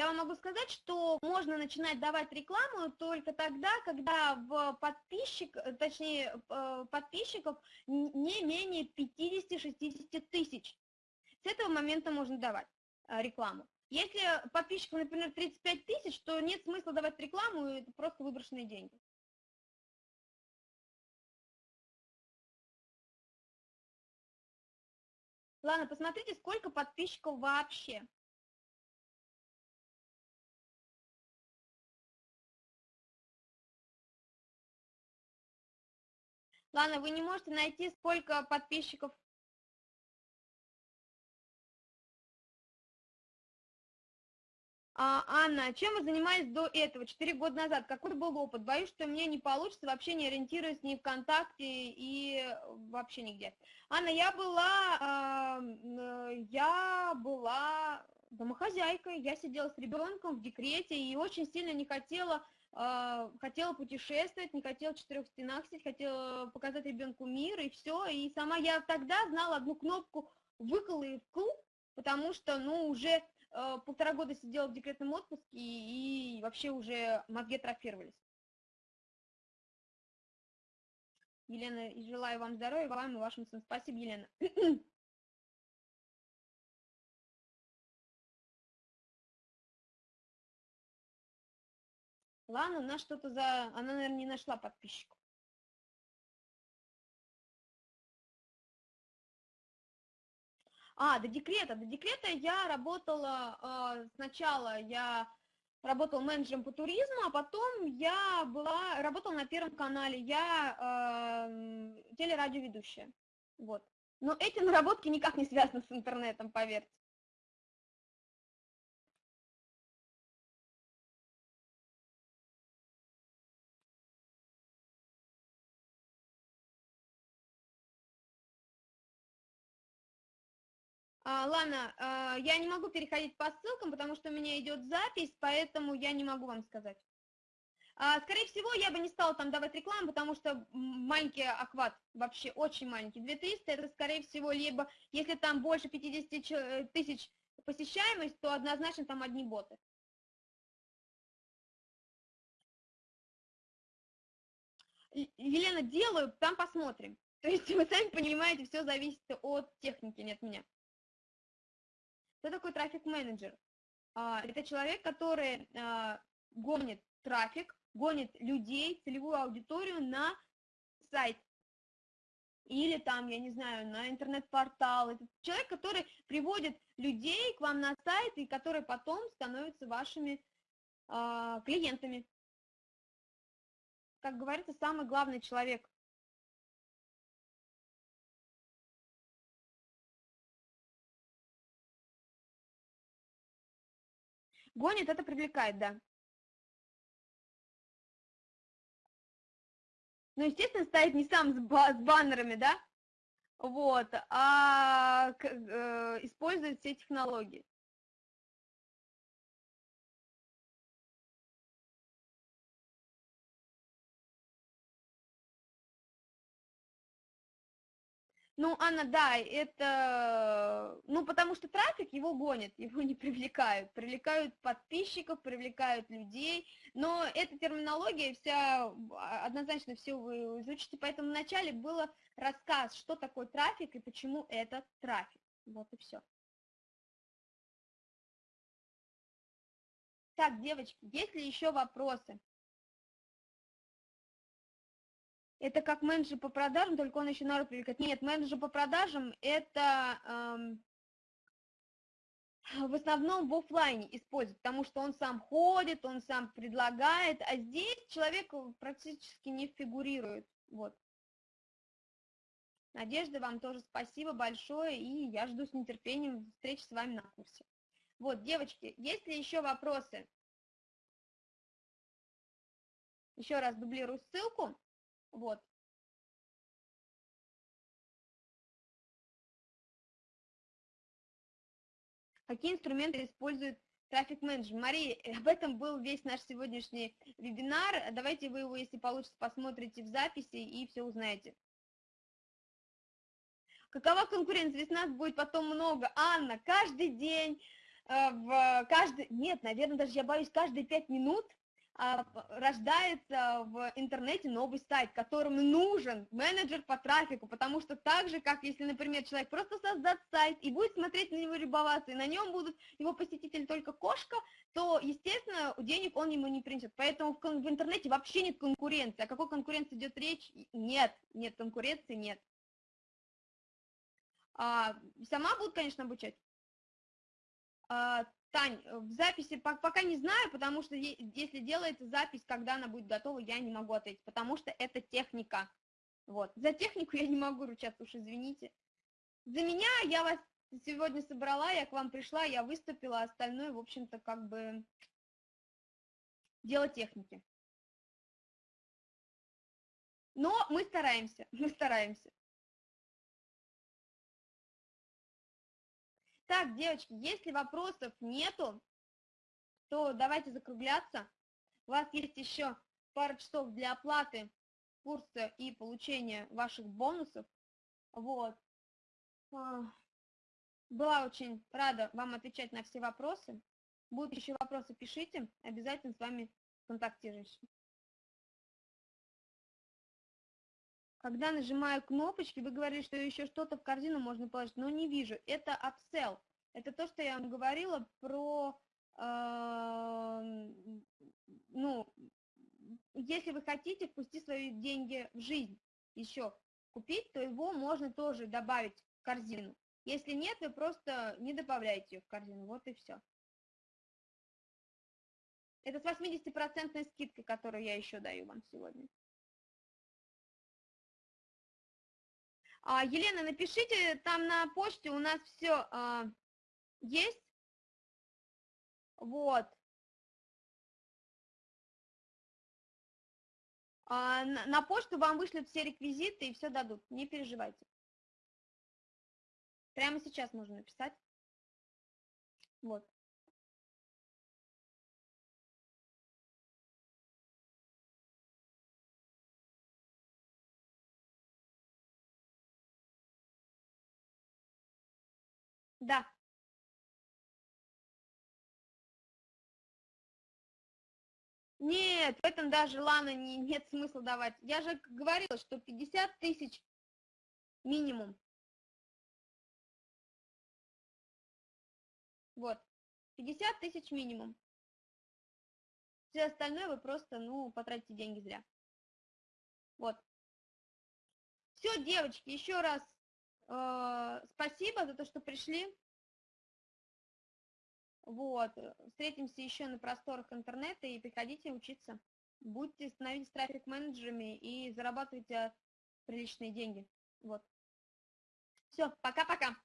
Я вам могу сказать, что можно начинать давать рекламу только тогда, когда в подписчик, точнее, э, подписчиков не менее 50-60 тысяч. С этого момента можно давать э, рекламу. Если подписчиков, например, 35 тысяч, то нет смысла давать рекламу, это просто выброшенные деньги. Ладно, посмотрите, сколько подписчиков вообще. Ладно, вы не можете найти, сколько подписчиков А, Анна, чем вы занимались до этого, четыре года назад? Какой был опыт? Боюсь, что мне не получится, вообще не ориентируюсь ни ВКонтакте и вообще нигде. Анна, я была, э, я была домохозяйкой, я сидела с ребенком в декрете и очень сильно не хотела хотела путешествовать, не хотела в четырех стенах сидеть, хотела показать ребенку мир и все. И сама я тогда знала одну кнопку «выкол» и «вкл», потому что, ну, уже Э, полтора года сидела в декретном отпуске и, и вообще уже мозги атрофировались. Елена, и желаю вам здоровья, вам и вашим сыном. Спасибо, Елена. Ладно, у нас что-то за... Она, наверное, не нашла подписчиков. А, до декрета. До декрета я работала, э, сначала я работала менеджером по туризму, а потом я была, работала на Первом канале, я э, телерадиоведущая. Вот. Но эти наработки никак не связаны с интернетом, поверьте. Лана, а, я не могу переходить по ссылкам, потому что у меня идет запись, поэтому я не могу вам сказать. А, скорее всего, я бы не стала там давать рекламу, потому что маленький охват, вообще очень маленький. 2300 это, скорее всего, либо, если там больше 50 э, тысяч посещаемость, то однозначно там одни боты. Елена, делаю, там посмотрим. То есть вы сами понимаете, все зависит от техники, не от меня. Кто такой трафик-менеджер? А, это человек, который а, гонит трафик, гонит людей, целевую аудиторию на сайт. Или там, я не знаю, на интернет-портал. Это человек, который приводит людей к вам на сайт и который потом становится вашими э, клиентами. Как говорится, самый главный человек Гонит, это привлекает, да. Ну, естественно, стоит не сам с, с баннерами, да, вот, а э, использует все технологии. Ну, Анна, да, это, ну, потому что трафик его гонит, его не привлекают. Привлекают подписчиков, привлекают людей, но эта терминология вся, а, однозначно все вы изучите, поэтому вначале было рассказ, что такое трафик и почему это трафик. Вот и все. Так, девочки, есть ли еще вопросы? Это как менеджер по продажам, только он еще народ привлекает. Нет, менеджер по продажам это эм, в основном в офлайне используют, потому что он сам ходит, он сам предлагает, а здесь человек практически не фигурирует. Вот. Надежда, вам тоже спасибо большое, и я жду с нетерпением встречи с вами на курсе. Вот, девочки, есть ли еще вопросы? Еще раз дублирую ссылку. Вот. Какие инструменты использует Трафик менеджер. Мария, об этом был весь наш сегодняшний вебинар. Давайте вы его, если получится, посмотрите в записи и все узнаете. Какова конкуренция? Ведь нас будет потом много. Анна, каждый день, э, в каждый, нет, наверное, даже я боюсь, каждые пять минут рождается в интернете новый сайт, которому нужен менеджер по трафику, потому что так же, как если, например, человек просто создаст сайт и будет смотреть на него любоваться, и на нем будут его посетители только кошка, то, естественно, денег он ему не принесет. Поэтому в, в интернете вообще нет конкуренции. О какой конкуренции идет речь? Нет, нет конкуренции, нет. А, сама будут, конечно, обучать. А, Тань, э, в записи пока не знаю, потому что если делается запись, когда она будет готова, я не могу ответить, потому что это техника. Вот. За технику я не могу ручаться, уж извините. За меня я вас сегодня собрала, я к вам пришла, я выступила, остальное, в общем-то, как бы дело техники. Но мы стараемся, мы стараемся. Так, девочки, если вопросов нету, то давайте закругляться. У вас есть еще пара часов для оплаты курса и получения ваших бонусов. Вот. А, была очень рада вам отвечать на все вопросы. Будут еще вопросы, пишите. Обязательно с вами контактируюсь. Когда нажимаю кнопочки, вы говорили, что еще что-то в корзину можно положить, но не вижу. Это upsell. Это то, что я вам говорила про, э, ну, если вы хотите впустить свои деньги в жизнь еще купить, то его можно тоже добавить в корзину. Если нет, вы просто не добавляете ее в корзину, вот и все. Это с 80% скидкой, которую я еще даю вам сегодня. Елена, напишите там на почте, у нас все а, есть. Вот. А, на почту вам вышлют все реквизиты и все дадут, не переживайте. Прямо сейчас можно написать. Вот. Да. Нет, в этом даже, Лана, не, нет смысла давать. Я же говорила, что 50 тысяч минимум. Вот, 50 тысяч минимум. Все остальное вы просто, ну, потратите деньги зря. Вот. Все, девочки, еще раз спасибо за то, что пришли. Вот. Встретимся еще на просторах интернета и приходите учиться. Будьте, становитесь трафик-менеджерами и зарабатывайте приличные деньги. Вот. Все, пока-пока.